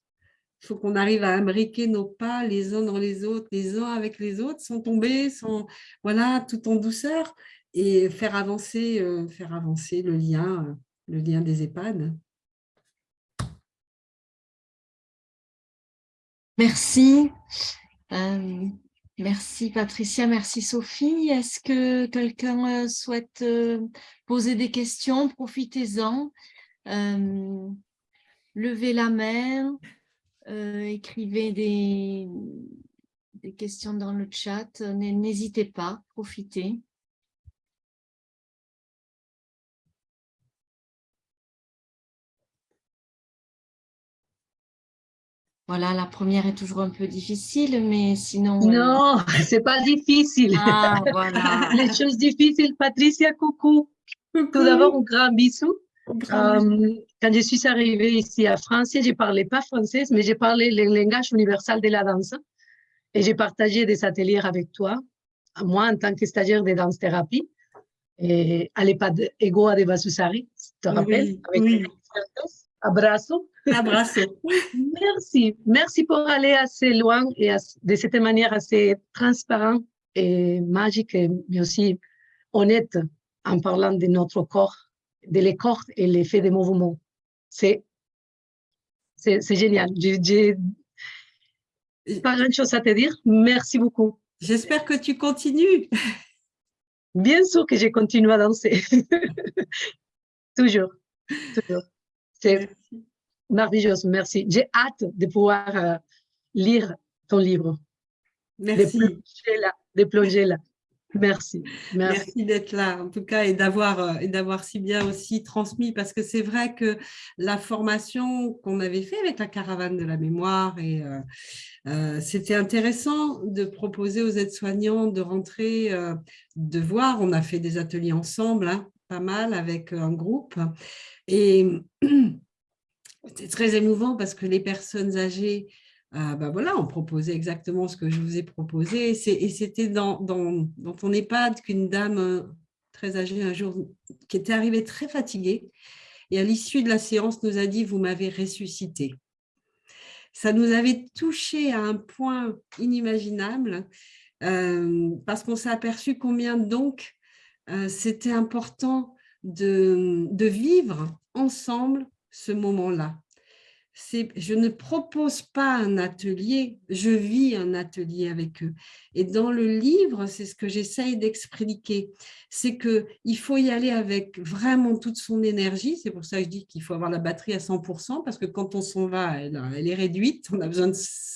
Il faut qu'on arrive à imbriquer nos pas les uns dans les autres, les uns avec les autres, sans tomber, sans, voilà, tout en douceur, et faire avancer, euh, faire avancer le lien, le lien des EHPAD. Merci. Euh, Merci Patricia, merci Sophie. Est-ce que quelqu'un souhaite poser des questions? Profitez-en. levez la main, écrivez des, des questions dans le chat. N'hésitez pas, profitez. Voilà, la première est toujours un peu difficile, mais sinon... Euh, non, (laughs) c'est pas difficile. Ah, voilà. (laughs) Les choses difficiles, Patricia, coucou. Tout d'abord, un grand bisou. Euh, quand je suis arrivée ici à France, je ne parlais pas français, mais j'ai parlé le langage universel de la danse. Et j'ai partagé des ateliers avec toi, moi en tant que stagiaire de danse-thérapie, et à l'EHPAD Ego de Basusari, tu te rappelles? oui, oui. Abrazo. Abrazo. (laughs) Merci. Merci pour aller assez loin et de cette manière assez transparente et magique, mais aussi honnête en parlant de notre corps, de les corps et l'effet des mouvements. C'est génial. J'ai pas grand chose à te dire. Merci beaucoup. J'espère que tu continues. Bien sûr que je continue à danser. (laughs) toujours. toujours. C'est merveilleux, merci. J'ai hâte de pouvoir euh, lire ton livre. Merci. De plonger là. De plonger là. Merci. Merci, d'être là, en tout cas, et d'avoir euh, et d'avoir si bien aussi transmis, parce que c'est vrai que la formation qu'on avait fait avec la caravane de la mémoire, et euh, c'était intéressant de proposer aux aides-soignants de rentrer, de voir, on a fait des ateliers ensemble, hein, pas mal, avec un groupe, et (clears throat) c'était très émouvant parce que les personnes âgées, bah voilà, ont proposé exactement ce que je vous ai proposé. Et c'était dans, dans, dans, ton EHPAD qu'une dame euh, très âgée un jour, qui était arrivée très fatiguée, et à l'issue de la séance nous a dit « vous m'avez ressuscité ». Ça nous avait touché à un point inimaginable euh, parce qu'on s'est aperçu combien donc c'était important de, de vivre ensemble ce moment-là. Je ne propose pas un atelier, je vis un atelier avec eux. Et dans le livre, c'est ce que j'essaye d'expliquer, c'est qu'il faut y aller avec vraiment toute son énergie. C'est pour ça que je dis qu'il faut avoir la batterie à 100%, parce que quand on s'en va, elle, est réduite, on a besoin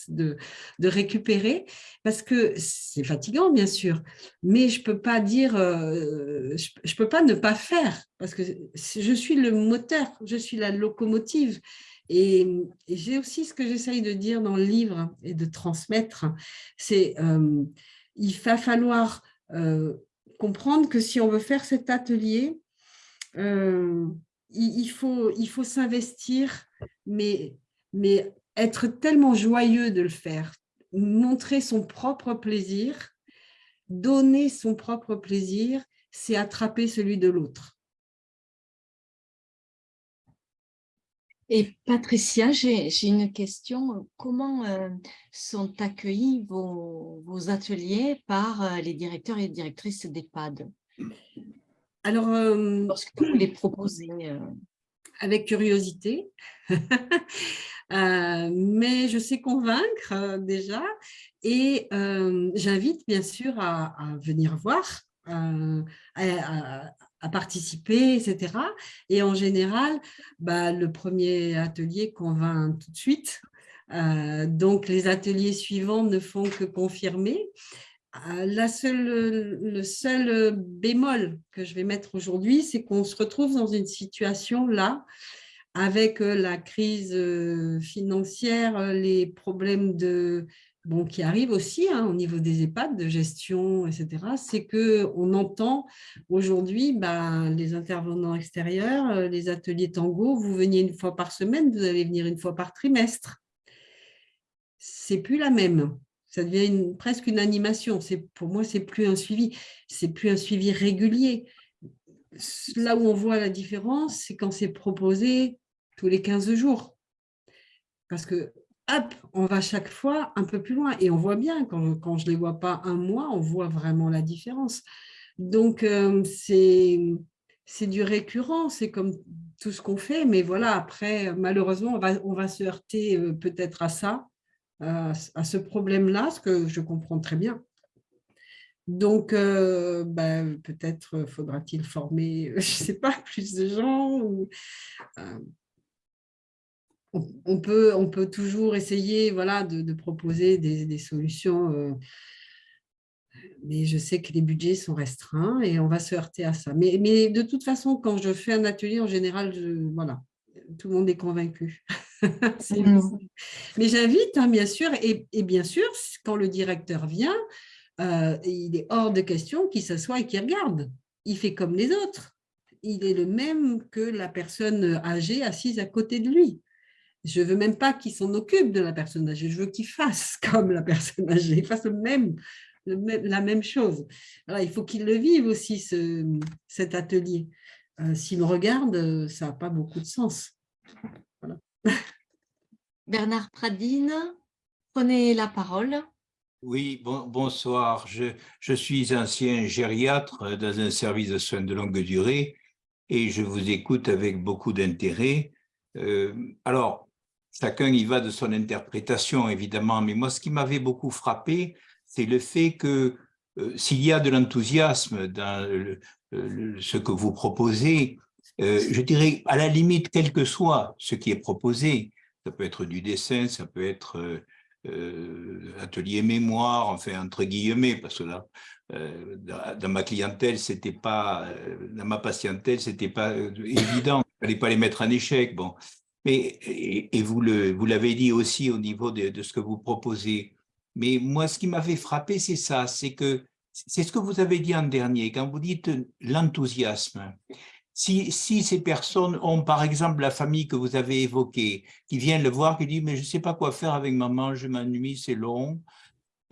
de, récupérer, parce que c'est fatigant, bien sûr, mais je ne peux pas dire, euh, je ne peux pas ne pas faire, parce que je suis le moteur, je suis la locomotive. Et, j'ai aussi ce que j'essaye de dire dans le livre et de transmettre, c'est euh, il va falloir euh, comprendre que si on veut faire cet atelier, euh, il, faut, il faut s'investir, mais, mais être tellement joyeux de le faire, montrer son propre plaisir, donner son propre plaisir, c'est attraper celui de l'autre. Et Patricia, j'ai une question. Comment euh, sont accueillis vos, ateliers par euh, les directeurs et directrices d'EHPAD? Alors, euh, lorsque vous les proposez Avec curiosité, (laughs) mais je sais convaincre déjà. Et j'invite bien sûr à, venir voir, à participer, etc. Et en général, bah, le premier atelier convainc tout de suite. Euh, donc, les ateliers suivants ne font que confirmer. Euh, la seule, le seul bémol que je vais mettre aujourd'hui, c'est qu'on se retrouve dans une situation là, avec euh, la crise financière, les problèmes de bon, qui arrive aussi hein, au niveau des EHPAD, de gestion, etc., c'est qu'on entend aujourd'hui bah, les intervenants extérieurs, euh, les ateliers tango, vous veniez une fois par semaine, vous allez venir une fois par trimestre. C'est plus la même. Ça devient presque une animation. Pour moi, c'est plus un suivi. C'est plus un suivi régulier. Là où on voit la différence, c'est quand c'est proposé tous les 15 jours. Parce que hop, on va chaque fois un peu plus loin. Et on voit bien, quand, je ne les vois pas un mois, on voit vraiment la différence. Donc, euh, c'est du récurrent, c'est comme tout ce qu'on fait. Mais voilà, après, malheureusement, on va, se heurter euh, peut-être à ça, à ce problème-là, ce que je comprends très bien. Donc, euh, ben, peut-être faudra-t-il former, (laughs) je ne sais pas, plus de gens. On, peut, on peut toujours essayer voilà, de, proposer des, solutions, euh, mais je sais que les budgets sont restreints et on va se heurter à ça. Mais, mais de toute façon, quand je fais un atelier, en général, voilà, tout le monde est convaincu. (laughs) Mais j'invite, hein, bien sûr, et, et, bien sûr, quand le directeur vient, euh, il est hors de question qu'il s'assoie et qu'il regarde. Il fait comme les autres. Il est le même que la personne âgée assise à côté de lui. Je ne veux même pas qu'il s'en occupe de la personne âgée, je veux qu'il fasse (laughs) comme la personne âgée, il fasse le même, la même chose. il faut qu'il le vive aussi, ce, cet atelier. Euh, s'il me regarde, ça n'a pas beaucoup de sens. (laughs) Bernard Pradine, prenez la parole. Oui, bonsoir. Je, suis ancien gériatre dans un service de soins de longue durée et je vous écoute avec beaucoup d'intérêt. Euh, alors, chacun y va de son interprétation, évidemment, mais moi, ce qui m'avait beaucoup frappé, c'est le fait que euh, s'il y a de l'enthousiasme dans ce que vous proposez, euh, je dirais, à la limite, quel que soit ce qui est proposé, ça peut être du dessin, ça peut être euh, atelier mémoire, enfin entre guillemets, parce que là, euh, dans, ma clientèle, c'était pas, dans ma patientèle, c'était pas évident, il fallait pas les mettre en échec. Bon, et, vous l'avez dit aussi au niveau de, de, ce que vous proposez. Mais moi, ce qui m'avait frappé, c'est ça, c'est que c'est ce que vous avez dit en dernier, quand vous dites l'enthousiasme. Si, ces personnes ont, par exemple, la famille que vous avez évoquée, qui vient le voir, qui dit « mais je ne sais pas quoi faire avec maman, je m'ennuie, c'est long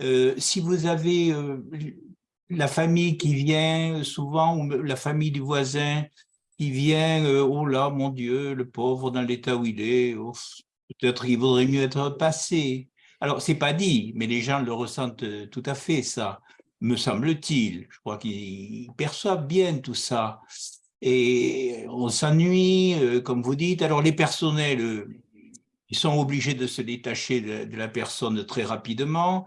euh, Si vous avez euh, la famille qui vient souvent, ou la famille du voisin qui vient, euh, oh là, mon Dieu, le pauvre dans l'état où il est, peut-être qu'il vaudrait mieux être passé. Alors, c'est pas dit, mais les gens le ressentent tout à fait, ça, me semble-t-il. Je crois qu'ils perçoivent bien tout ça et on s'ennuie, euh, comme vous dites. Alors les personnels, euh, ils sont obligés de se détacher de, la personne très rapidement.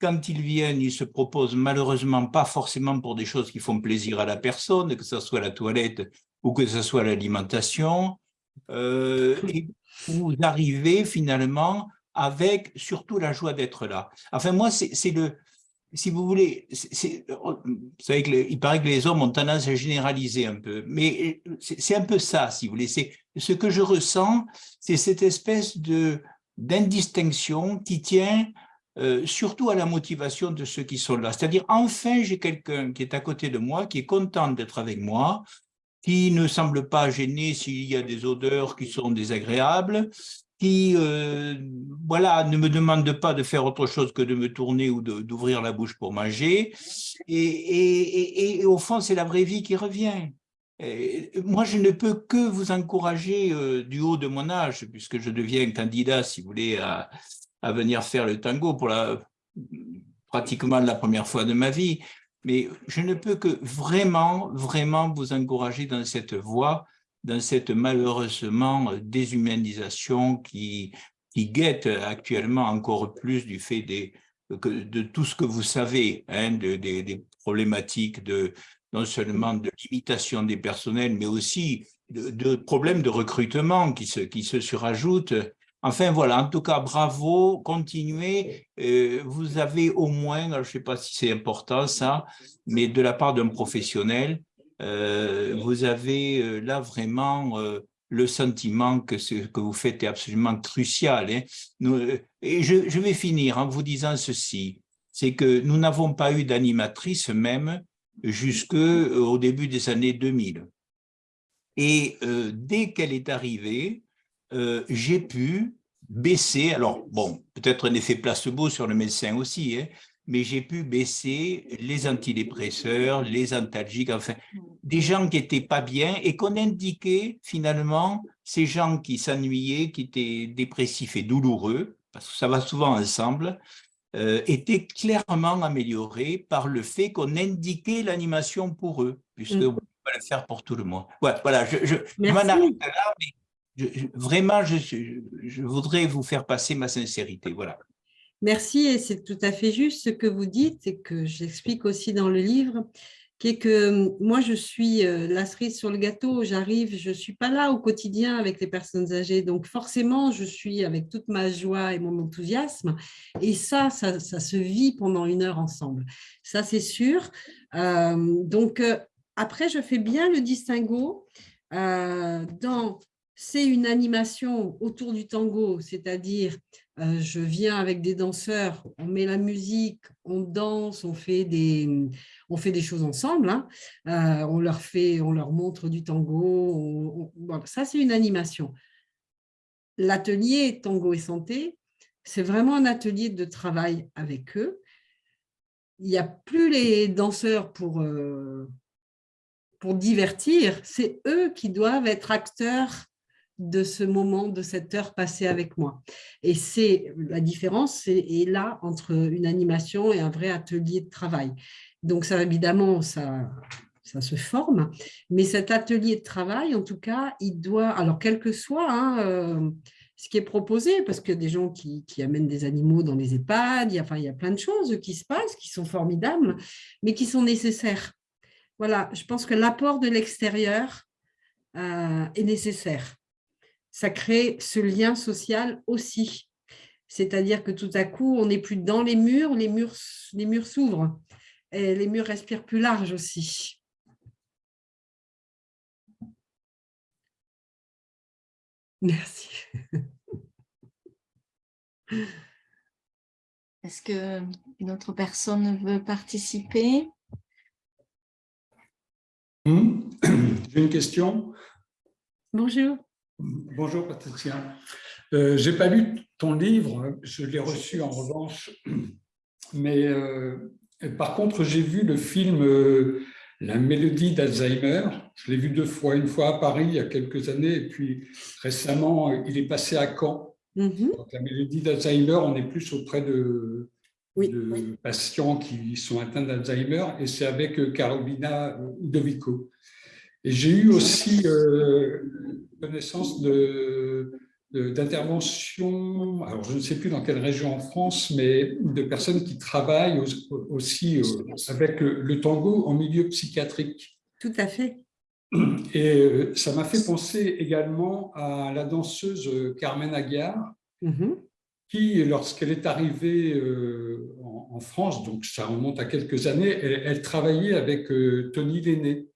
Quand ils viennent, ils se proposent malheureusement pas forcément pour des choses qui font plaisir à la personne, que ce soit la toilette ou que ce soit l'alimentation. Euh, vous arrivez finalement avec surtout la joie d'être là. Enfin, moi, c'est le, si vous voulez, vous savez qu'il paraît que les hommes ont tendance à généraliser un peu, mais c'est un peu ça, si vous voulez. Ce que je ressens, c'est cette espèce d'indistinction qui tient euh, surtout à la motivation de ceux qui sont là. C'est-à-dire, enfin, j'ai quelqu'un qui est à côté de moi, qui est content d'être avec moi, qui ne semble pas gêné s'il y a des odeurs qui sont désagréables, qui euh, voilà, ne me demande pas de faire autre chose que de me tourner ou d'ouvrir la bouche pour manger. Et, au fond, c'est la vraie vie qui revient. moi, je ne peux que vous encourager euh, du haut de mon âge, puisque je deviens candidat, si vous voulez, à, à venir faire le tango pour la, pratiquement la première fois de ma vie. Mais je ne peux que vraiment, vraiment vous encourager dans cette voie dans cette malheureusement déshumanisation qui, guette actuellement encore plus du fait des, de tout ce que vous savez, hein, des problématiques de, non seulement de limitation des personnels, mais aussi de, problèmes de recrutement qui se surajoutent. Enfin voilà, en tout cas, bravo, continuez. Euh, vous avez au moins, je ne sais pas si c'est important ça, mais de la part d'un professionnel, euh, vous avez euh, là vraiment le sentiment que ce que vous faites est absolument crucial. Hein. et je, vais finir en vous disant ceci, c'est que nous n'avons pas eu d'animatrice même jusqu'au début des années 2000. Et dès qu'elle est arrivée, j'ai pu baisser, alors bon, peut-être un effet placebo sur le médecin aussi, hein, mais j'ai pu baisser les antidépresseurs, les antalgiques, enfin, des gens qui n'étaient pas bien et qu'on indiquait finalement ces gens qui s'ennuyaient, qui étaient dépressifs et douloureux, parce que ça va souvent ensemble, euh, étaient clairement améliorés par le fait qu'on indiquait l'animation pour eux, puisque mm. on peut le faire pour tout le monde. voilà, je, je, m'en arrête là, mais vraiment, je, je voudrais vous faire passer ma sincérité. Voilà. Merci, et c'est tout à fait juste ce que vous dites et que j'explique aussi dans le livre, qui est que hum, moi, je suis euh, la cerise sur le gâteau, j'arrive, je ne suis pas là au quotidien avec les personnes âgées, donc forcément, je suis avec toute ma joie et mon enthousiasme, et ça, ça, se vit pendant une heure ensemble. Ça, c'est sûr. Euh, donc, euh, après, je fais bien le distinguo dans c'est une animation autour du tango, c'est-à-dire euh, je viens avec des danseurs, on met la musique, on danse, on fait des, on fait des choses ensemble, hein. euh, on, leur fait, on leur montre du tango, ça c'est une animation. L'atelier tango et santé, c'est vraiment un atelier de travail avec eux. Il n'y a plus les danseurs pour, euh, pour divertir, c'est eux qui doivent être acteurs de ce moment, de cette heure passée avec moi. Et c'est la différence est, là entre une animation et un vrai atelier de travail. Donc ça, évidemment, ça, ça se forme, mais cet atelier de travail, en tout cas, il doit, alors quel que soit hein, euh, ce qui est proposé, parce qu'il y a des gens qui, amènent des animaux dans les EHPAD, il y, a, enfin, il y a plein de choses qui se passent, qui sont formidables, mais qui sont nécessaires. Voilà, je pense que l'apport de l'extérieur euh, est nécessaire ça crée ce lien social aussi. C'est-à-dire que tout à coup, on n'est plus dans les murs, les murs, les murs s'ouvrent. Et les murs respirent plus large aussi. Merci. Est-ce qu'une autre personne veut participer? Hmm? (clears throat) J'ai une question. Bonjour. Bonjour Patricia. Euh, je n'ai pas lu ton livre, je l'ai reçu en revanche, (clears throat) mais euh, par contre j'ai vu le film euh, La mélodie d'Alzheimer, je l'ai vu deux fois, une fois à Paris il y a quelques années et puis récemment il est passé à Caen. Mhm. la mélodie d'Alzheimer, on est plus auprès de, patients qui sont atteints d'Alzheimer et c'est avec Carolina Udovico. Et j'ai eu aussi connaissance d'interventions, alors je ne sais plus dans quelle région en France, mais de personnes qui travaillent aussi euh, avec le, tango en milieu psychiatrique. Tout à fait. Et euh, ça m'a fait penser également à la danseuse Carmen Aguiar, mm-hmm. qui, lorsqu'elle est arrivée euh, en, France, donc ça remonte à quelques années, elle, travaillait avec Tony Lenné,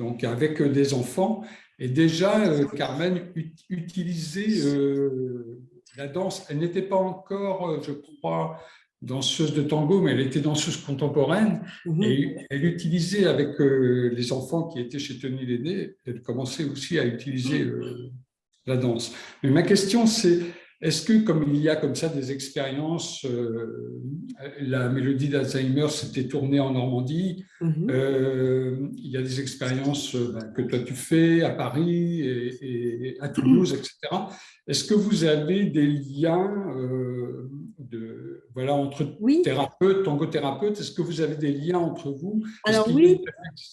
donc avec des enfants, et déjà, euh, Carmen utilisait euh, la danse. Elle n'était pas encore, euh, je crois, danseuse de tango, mais elle était danseuse contemporaine. Mhm. Et elle utilisait avec les enfants qui étaient chez Tony Lenné, elle commençait aussi à utiliser la danse. Mais ma question, c'est est-ce que, comme il y a comme ça des expériences, euh, la mélodie d'Alzheimer s'était tournée en Normandie, mhm. euh, il y a des expériences euh, ben, que toi tu fais à Paris et, à Toulouse, etc. Est-ce que vous avez des liens de, voilà, entre thérapeutes, tangothérapeutes Est-ce que vous avez des liens entre vous? Alors oui,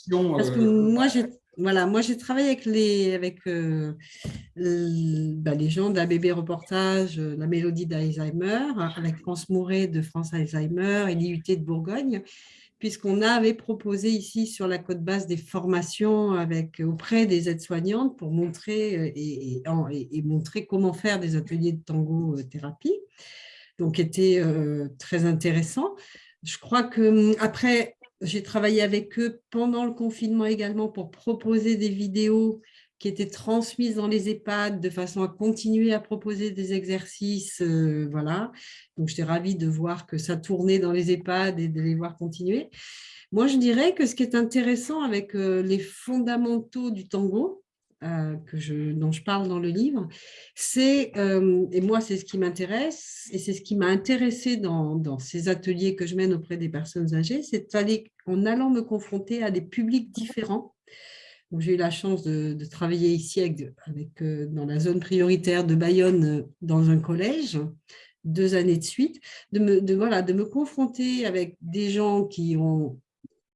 parce que moi j'ai voilà, moi j'ai travaillé avec les, euh, bah, gens bébé reportage, euh, la mélodie d'Alzheimer, avec France Mouret de France Alzheimer et l'IUT de Bourgogne, puisqu'on avait proposé ici sur la côte basse des formations avec, auprès des aides-soignantes pour montrer, euh, et, montrer comment faire des ateliers de tango-thérapie. Donc, était très intéressant. Je crois que après, j'ai travaillé avec eux pendant le confinement également pour proposer des vidéos qui étaient transmises dans les EHPAD de façon à continuer à proposer des exercices. Euh, voilà. Donc, j'étais ravie de voir que ça tournait dans les EHPAD et de les voir continuer. Moi, je dirais que ce qui est intéressant avec euh, les fondamentaux du tango, que je, dont je parle dans le livre, c'est, euh, et moi c'est ce qui m'intéresse, et c'est ce qui m'a intéressé dans, dans, ces ateliers que je mène auprès des personnes âgées, c'est en allant me confronter à des publics différents. J'ai eu la chance de, travailler ici avec, avec euh, dans la zone prioritaire de Bayonne dans un collège, deux années de suite, de me, voilà, de me confronter avec des gens qui ont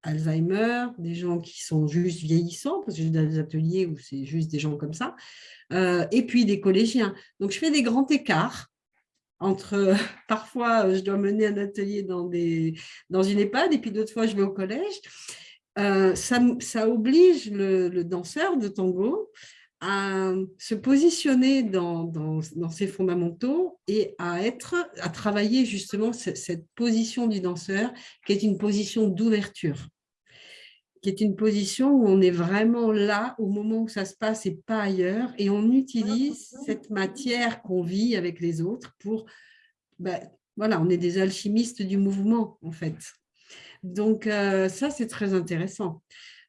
Alzheimer, des gens qui sont juste vieillissants, parce que j'ai des ateliers où c'est juste des gens comme ça, euh, et puis des collégiens. Donc, je fais des grands écarts entre (laughs) parfois je dois mener un atelier dans, des, dans une EHPAD et puis d'autres fois je vais au collège. ça, ça, oblige le, danseur de tango à se positionner dans, dans, ses fondamentaux et à, être, à travailler justement cette, cette position du danseur qui est une position d'ouverture qui est une position où on est vraiment là au moment où ça se passe et pas ailleurs, et on utilise cette matière qu'on vit avec les autres pour, ben, voilà, on est des alchimistes du mouvement en fait. Donc euh, ça, c'est très intéressant.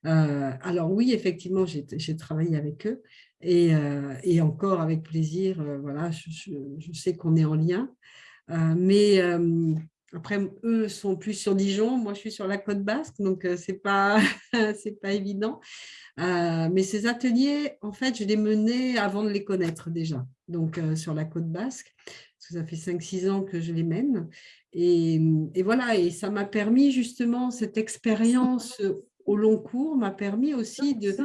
Euh, alors oui, effectivement, j'ai travaillé avec eux, euh, et, encore avec plaisir, euh, voilà, je, sais qu'on est en lien. Euh, mais après, eux sont plus sur Dijon, moi je suis sur la côte basque, donc ce n'est pas, (laughs) pas évident. mais ces ateliers, en fait, je les menais avant de les connaître déjà, donc sur la côte basque, parce que ça fait 5-6 ans que je les mène. Et, et voilà, et ça m'a permis justement, cette expérience au long cours m'a permis aussi de,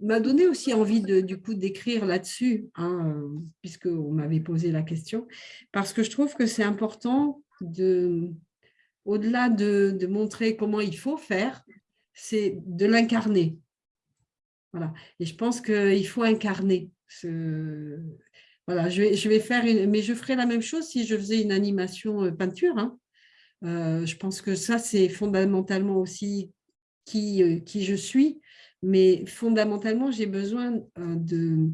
m'a donné aussi envie de, du coup d'écrire là-dessus, hein, puisqu'on m'avait posé la question, parce que je trouve que c'est important de, au-delà de, de, montrer comment il faut faire, c'est de l'incarner. Voilà. Et je pense qu'il faut incarner. Ce... Voilà, je vais, je vais faire, une, mais je ferai la même chose si je faisais une animation euh, peinture. Hein. Euh, je pense que ça, c'est fondamentalement aussi qui, euh, qui je suis mais fondamentalement, j'ai besoin euh,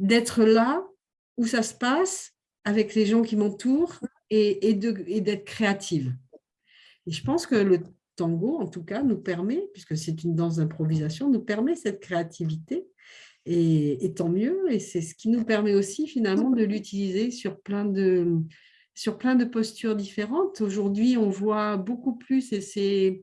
d'être là où ça se passe avec les gens qui m'entourent et, et d'être créative. Et je pense que le tango, en tout cas, nous permet, puisque c'est une danse d'improvisation, nous permet cette créativité. Et, et tant mieux, et c'est ce qui nous permet aussi finalement de l'utiliser sur plein de sur plein de postures différentes. Aujourd'hui, on voit beaucoup plus, et c'est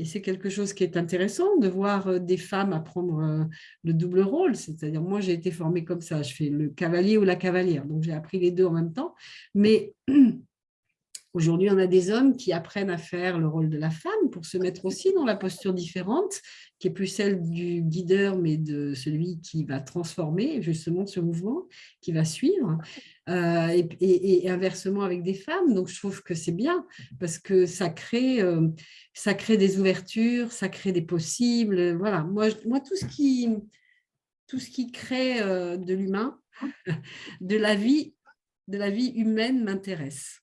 et c'est quelque chose qui est intéressant de voir euh, des femmes apprendre euh, le double rôle. C'est-à-dire, moi, j'ai été formée comme ça. Je fais le cavalier ou la cavalière. Donc, j'ai appris les deux en même temps. Mais (clears throat) Aujourd'hui, on a des hommes qui apprennent à faire le rôle de la femme pour se mettre aussi dans la posture différente, qui est plus celle du guideur, mais de celui qui va transformer justement ce mouvement, qui va suivre, euh, et, inversement avec des femmes. Donc, je trouve que c'est bien parce que ça crée, euh, ça crée des ouvertures, ça crée des possibles. Voilà, moi, moi tout, ce qui, tout ce qui crée euh, de l'humain, (laughs) de la vie, de la vie humaine m'intéresse.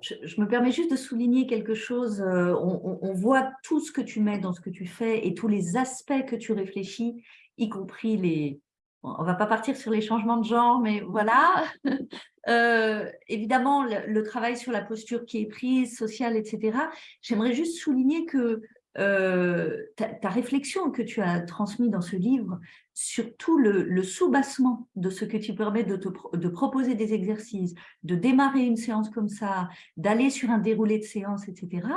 je, me permets juste de souligner quelque chose. On, voit tout ce que tu mets dans ce que tu fais et tous les aspects que tu réfléchis, y compris les... on ne va pas partir sur les changements de genre, mais voilà. (laughs) Euh, évidemment, le, travail sur la posture qui est prise, sociale, etc. J'aimerais juste souligner que euh, ta, réflexion que tu as transmise dans ce livre, surtout le, le sous-bassement de ce que tu permets de, de proposer des exercices, de démarrer une séance comme ça, d'aller sur un déroulé de séance, etc.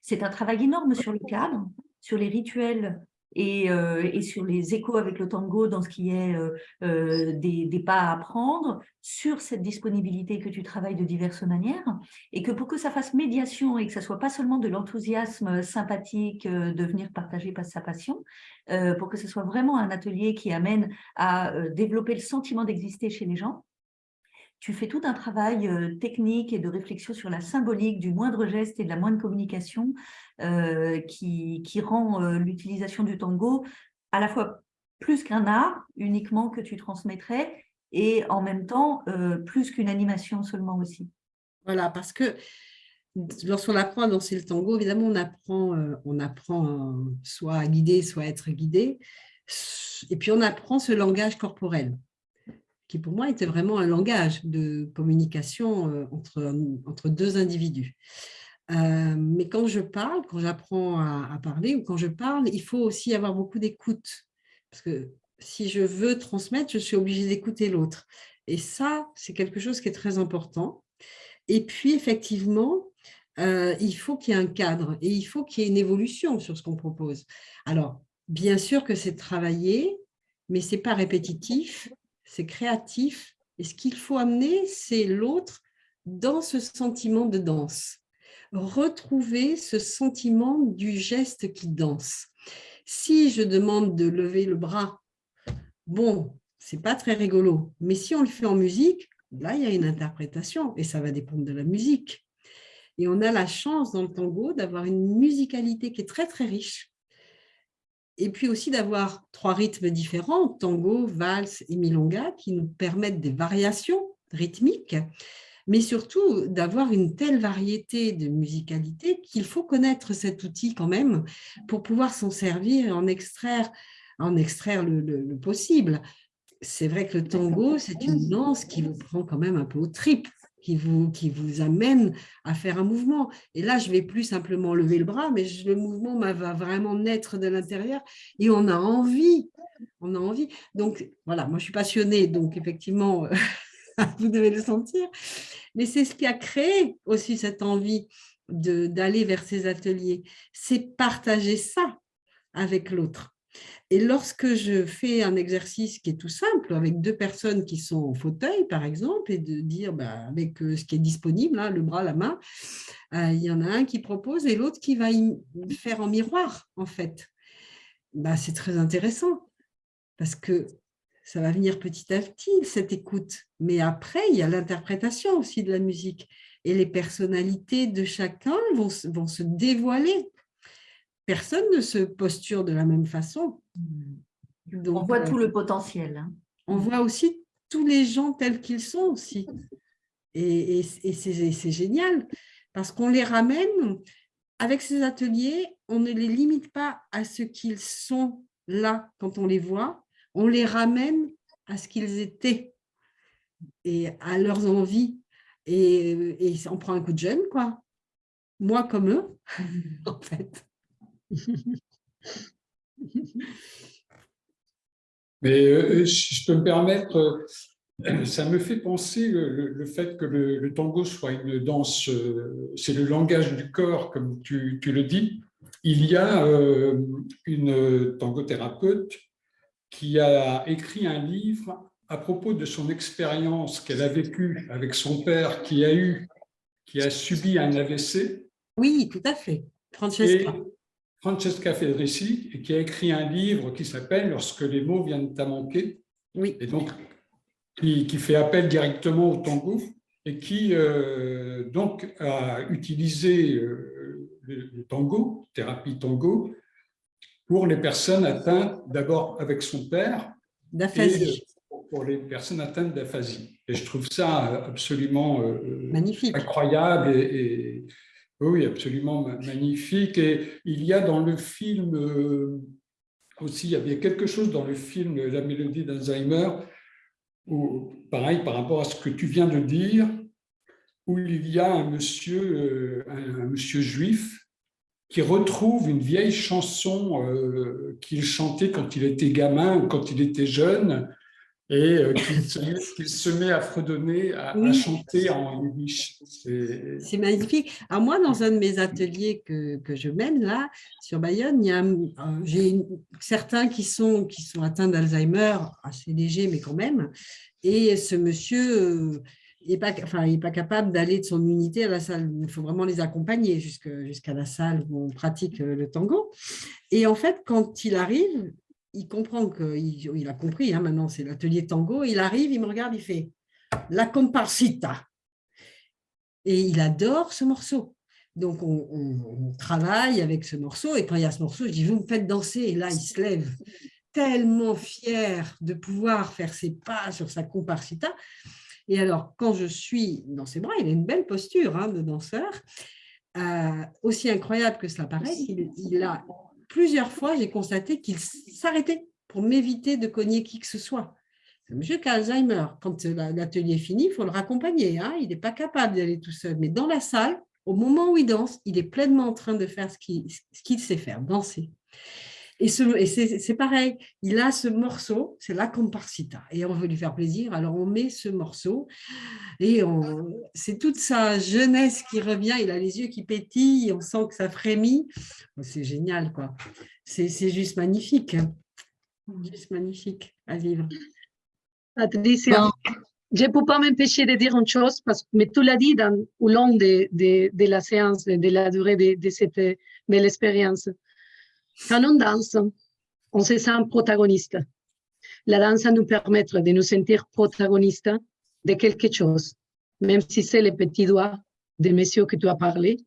C'est un travail énorme sur le cadre, sur les rituels euh, et, sur les échos avec le tango dans ce qui est euh, euh, des, pas à apprendre, sur cette disponibilité que tu travailles de diverses manières, et que pour que ça fasse médiation et que ça soit pas seulement de l'enthousiasme sympathique de venir partager sa passion, pour que ce soit vraiment un atelier qui amène à développer le sentiment d'exister chez les gens, tu fais tout un travail euh, technique et de réflexion sur la symbolique du moindre geste et de la moindre communication euh, qui, rend euh, l'utilisation du tango à la fois plus qu'un art uniquement que tu transmettrais et en même temps plus qu'une animation seulement aussi. Voilà, parce que lorsqu'on apprend à danser le tango, évidemment, on apprend soit à guider, soit à être guidé, et puis on apprend ce langage corporel qui pour moi était vraiment un langage de communication euh, entre, entre deux individus. Euh, mais quand je parle, quand j'apprends à, parler ou quand je parle, il faut aussi avoir beaucoup d'écoute. Parce que si je veux transmettre, je suis obligée d'écouter l'autre. Et ça, c'est quelque chose qui est très important. Et puis, effectivement, euh, il faut qu'il y ait un cadre et il faut qu'il y ait une évolution sur ce qu'on propose. Alors, bien sûr que c'est travaillé, mais ce n'est pas répétitif c'est créatif. Et ce qu'il faut amener, c'est l'autre dans ce sentiment de danse. Retrouver ce sentiment du geste qui danse. Si je demande de lever le bras, bon, c'est pas très rigolo. Mais si on le fait en musique, là, il y a une interprétation et ça va dépendre de la musique. Et on a la chance dans le tango d'avoir une musicalité qui est très, très riche. Et puis aussi d'avoir trois rythmes différents, tango, valse et milonga, qui nous permettent des variations rythmiques, mais surtout d'avoir une telle variété de musicalité qu'il faut connaître cet outil quand même pour pouvoir s'en servir et en extraire, en extraire le, le possible. C'est vrai que le tango, c'est une danse qui vous prend quand même un peu au trip qui vous, qui vous amène à faire un mouvement. Et là, je vais plus simplement lever le bras, mais le mouvement va vraiment naître de l'intérieur et on a envie. On a envie. Donc, voilà, moi, je suis passionnée, donc effectivement, (laughs) vous devez le sentir. Mais c'est ce qui a créé aussi cette envie d'aller vers ces ateliers. C'est partager ça avec l'autre. Et lorsque je fais un exercice qui est tout simple, avec deux personnes qui sont en fauteuil, par exemple, et de dire, bah, avec euh, ce qui est disponible, hein, le bras, la main, euh, il y en a un qui propose et l'autre qui va faire en miroir, en fait. Bah, C'est très intéressant, parce que ça va venir petit à petit, cette écoute. Mais après, il y a l'interprétation aussi de la musique. Et les personnalités de chacun vont, vont se dévoiler personne ne se posture de la même façon. on voit tout euh, le potentiel. Hein. On voit aussi tous les gens tels qu'ils sont aussi. Et, c'est génial parce qu'on les ramène, avec ces ateliers, on ne les limite pas à ce qu'ils sont là quand on les voit, on les ramène à ce qu'ils étaient et à leurs envies. Et, et on prend un coup de jeune, quoi. Moi comme eux, (laughs) en fait. Mais euh, si je peux me permettre, euh, ça me fait penser le, fait que le, tango soit une danse, euh, c'est le langage du corps, comme tu, le dis. Il y a une tangothérapeute qui a écrit un livre à propos de son expérience qu'elle a vécue avec son père qui a eu, qui a subi un AVC. Oui, tout à fait. Francesca. Francesca Federici, qui a écrit un livre qui s'appelle « Lorsque les mots viennent à manquer oui. et donc qui, fait appel directement au tango et qui euh, donc a utilisé euh, le, tango, thérapie tango, pour les personnes atteintes d'abord avec son père, d'aphasie. Pour les personnes atteintes d'aphasie. Et je trouve ça absolument euh, Magnifique. incroyable et oui, absolument magnifique. Et il y a dans le film euh, aussi, il y avait quelque chose dans le film La mélodie d'Alzheimer, pareil, par rapport à ce que tu viens de dire, où il y a un monsieur, euh, juif qui retrouve une vieille chanson euh, qu'il chantait quand il était gamin quand il était jeune, et euh, qu'il se, met à fredonner, à, chanter en yiddish. C'est magnifique. Alors moi, dans un de mes ateliers que, que je mène là, sur Bayonne, j'ai certains qui sont, qui sont atteints d'Alzheimer, assez légers, mais quand même. Et ce monsieur n'est euh, pas, enfin, il pas capable d'aller de son unité à la salle. Il faut vraiment les accompagner jusqu'à la salle où on pratique euh, le tango. Et en fait, quand il arrive, il comprend qu'il il a compris, hein, maintenant c'est l'atelier tango, il arrive, il me regarde, il fait « la comparsita ». Et il adore ce morceau. Donc, on, travaille avec ce morceau, et quand il y a ce morceau, je dis « vous me faites danser », et là, il se lève, tellement fier de pouvoir faire ses pas sur sa comparsita. Et alors, quand je suis dans ses bras, il a une belle posture hein, de danseur, euh, aussi incroyable que cela paraît, il a plusieurs fois, j'ai constaté qu'il s'arrêtait pour m'éviter de cogner qui que ce soit. Monsieur quand l'atelier est fini, il faut le raccompagner. Hein. Il n'est pas capable d'aller tout seul. Mais dans la salle, au moment où il danse, il est pleinement en train de faire ce qu'il sait faire, danser. Et, c'est pareil, il a ce morceau, c'est la comparsita, et on veut lui faire plaisir, alors on met ce morceau, et c'est toute sa jeunesse qui revient, il a les yeux qui pétillent, on sent que ça frémit, oh, c'est génial, quoi. C'est juste magnifique, hein. juste magnifique à vivre. Patricia, je ne peux pas m'empêcher de dire une chose, parce, mais tu l'as dit dans, au long de, de, de, la séance, de la durée de, de cette belle expérience. Quand on danse, on se sent protagoniste. la danse nous permet de nous sentir protagonistes de quelque chose, même si c'est les petits doigts des messieurs que tu as parlé,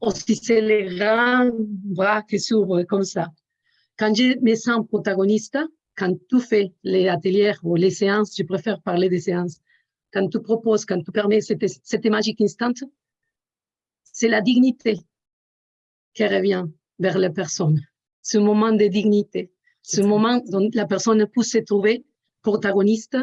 ou si c'est les grands bras qui s'ouvrent comme ça. Quand je me sens protagoniste, quand tu fais les ateliers ou les séances, je préfère parler des séances, quand tu proposes, quand tu permets cette, cette magique instant, c'est la dignité qui revient vers la personne. Ce moment de dignité, ce moment où la personne peut se trouver protagoniste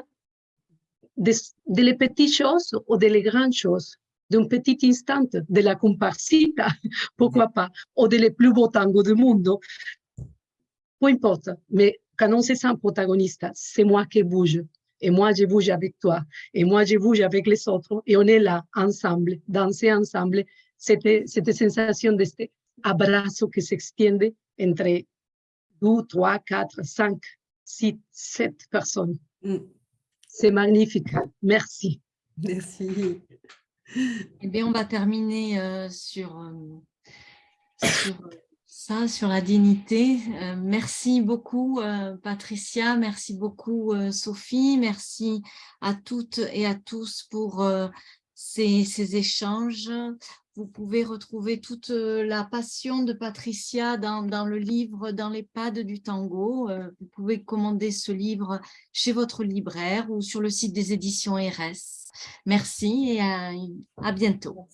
de, de les petites choses ou de les grandes choses, d'un petit instant, de la comparsita, (laughs) pourquoi pas, ou de les plus beaux tangos du monde. Peu importe, mais quand on se sent protagoniste, c'est moi qui bouge. Et moi, je bouge avec toi. Et moi, je bouge avec les autres. Et on est là, ensemble, danser ensemble. Cette sensation de cet abrazo qui s'extiende entre deux, trois, quatre, cinq, six, sept personnes. Mm. C'est magnifique. Merci. Merci. Eh bien, on va terminer euh, sur, euh, sur ça, sur la dignité. Euh, merci beaucoup, Patricia. Merci beaucoup, Sophie. Merci à toutes et à tous pour ces, ces, échanges. Vous pouvez retrouver toute la passion de Patricia dans, le livre « Dans les pas du tango ». Vous pouvez commander ce livre chez votre libraire ou sur le site des éditions RS. Merci et à bientôt.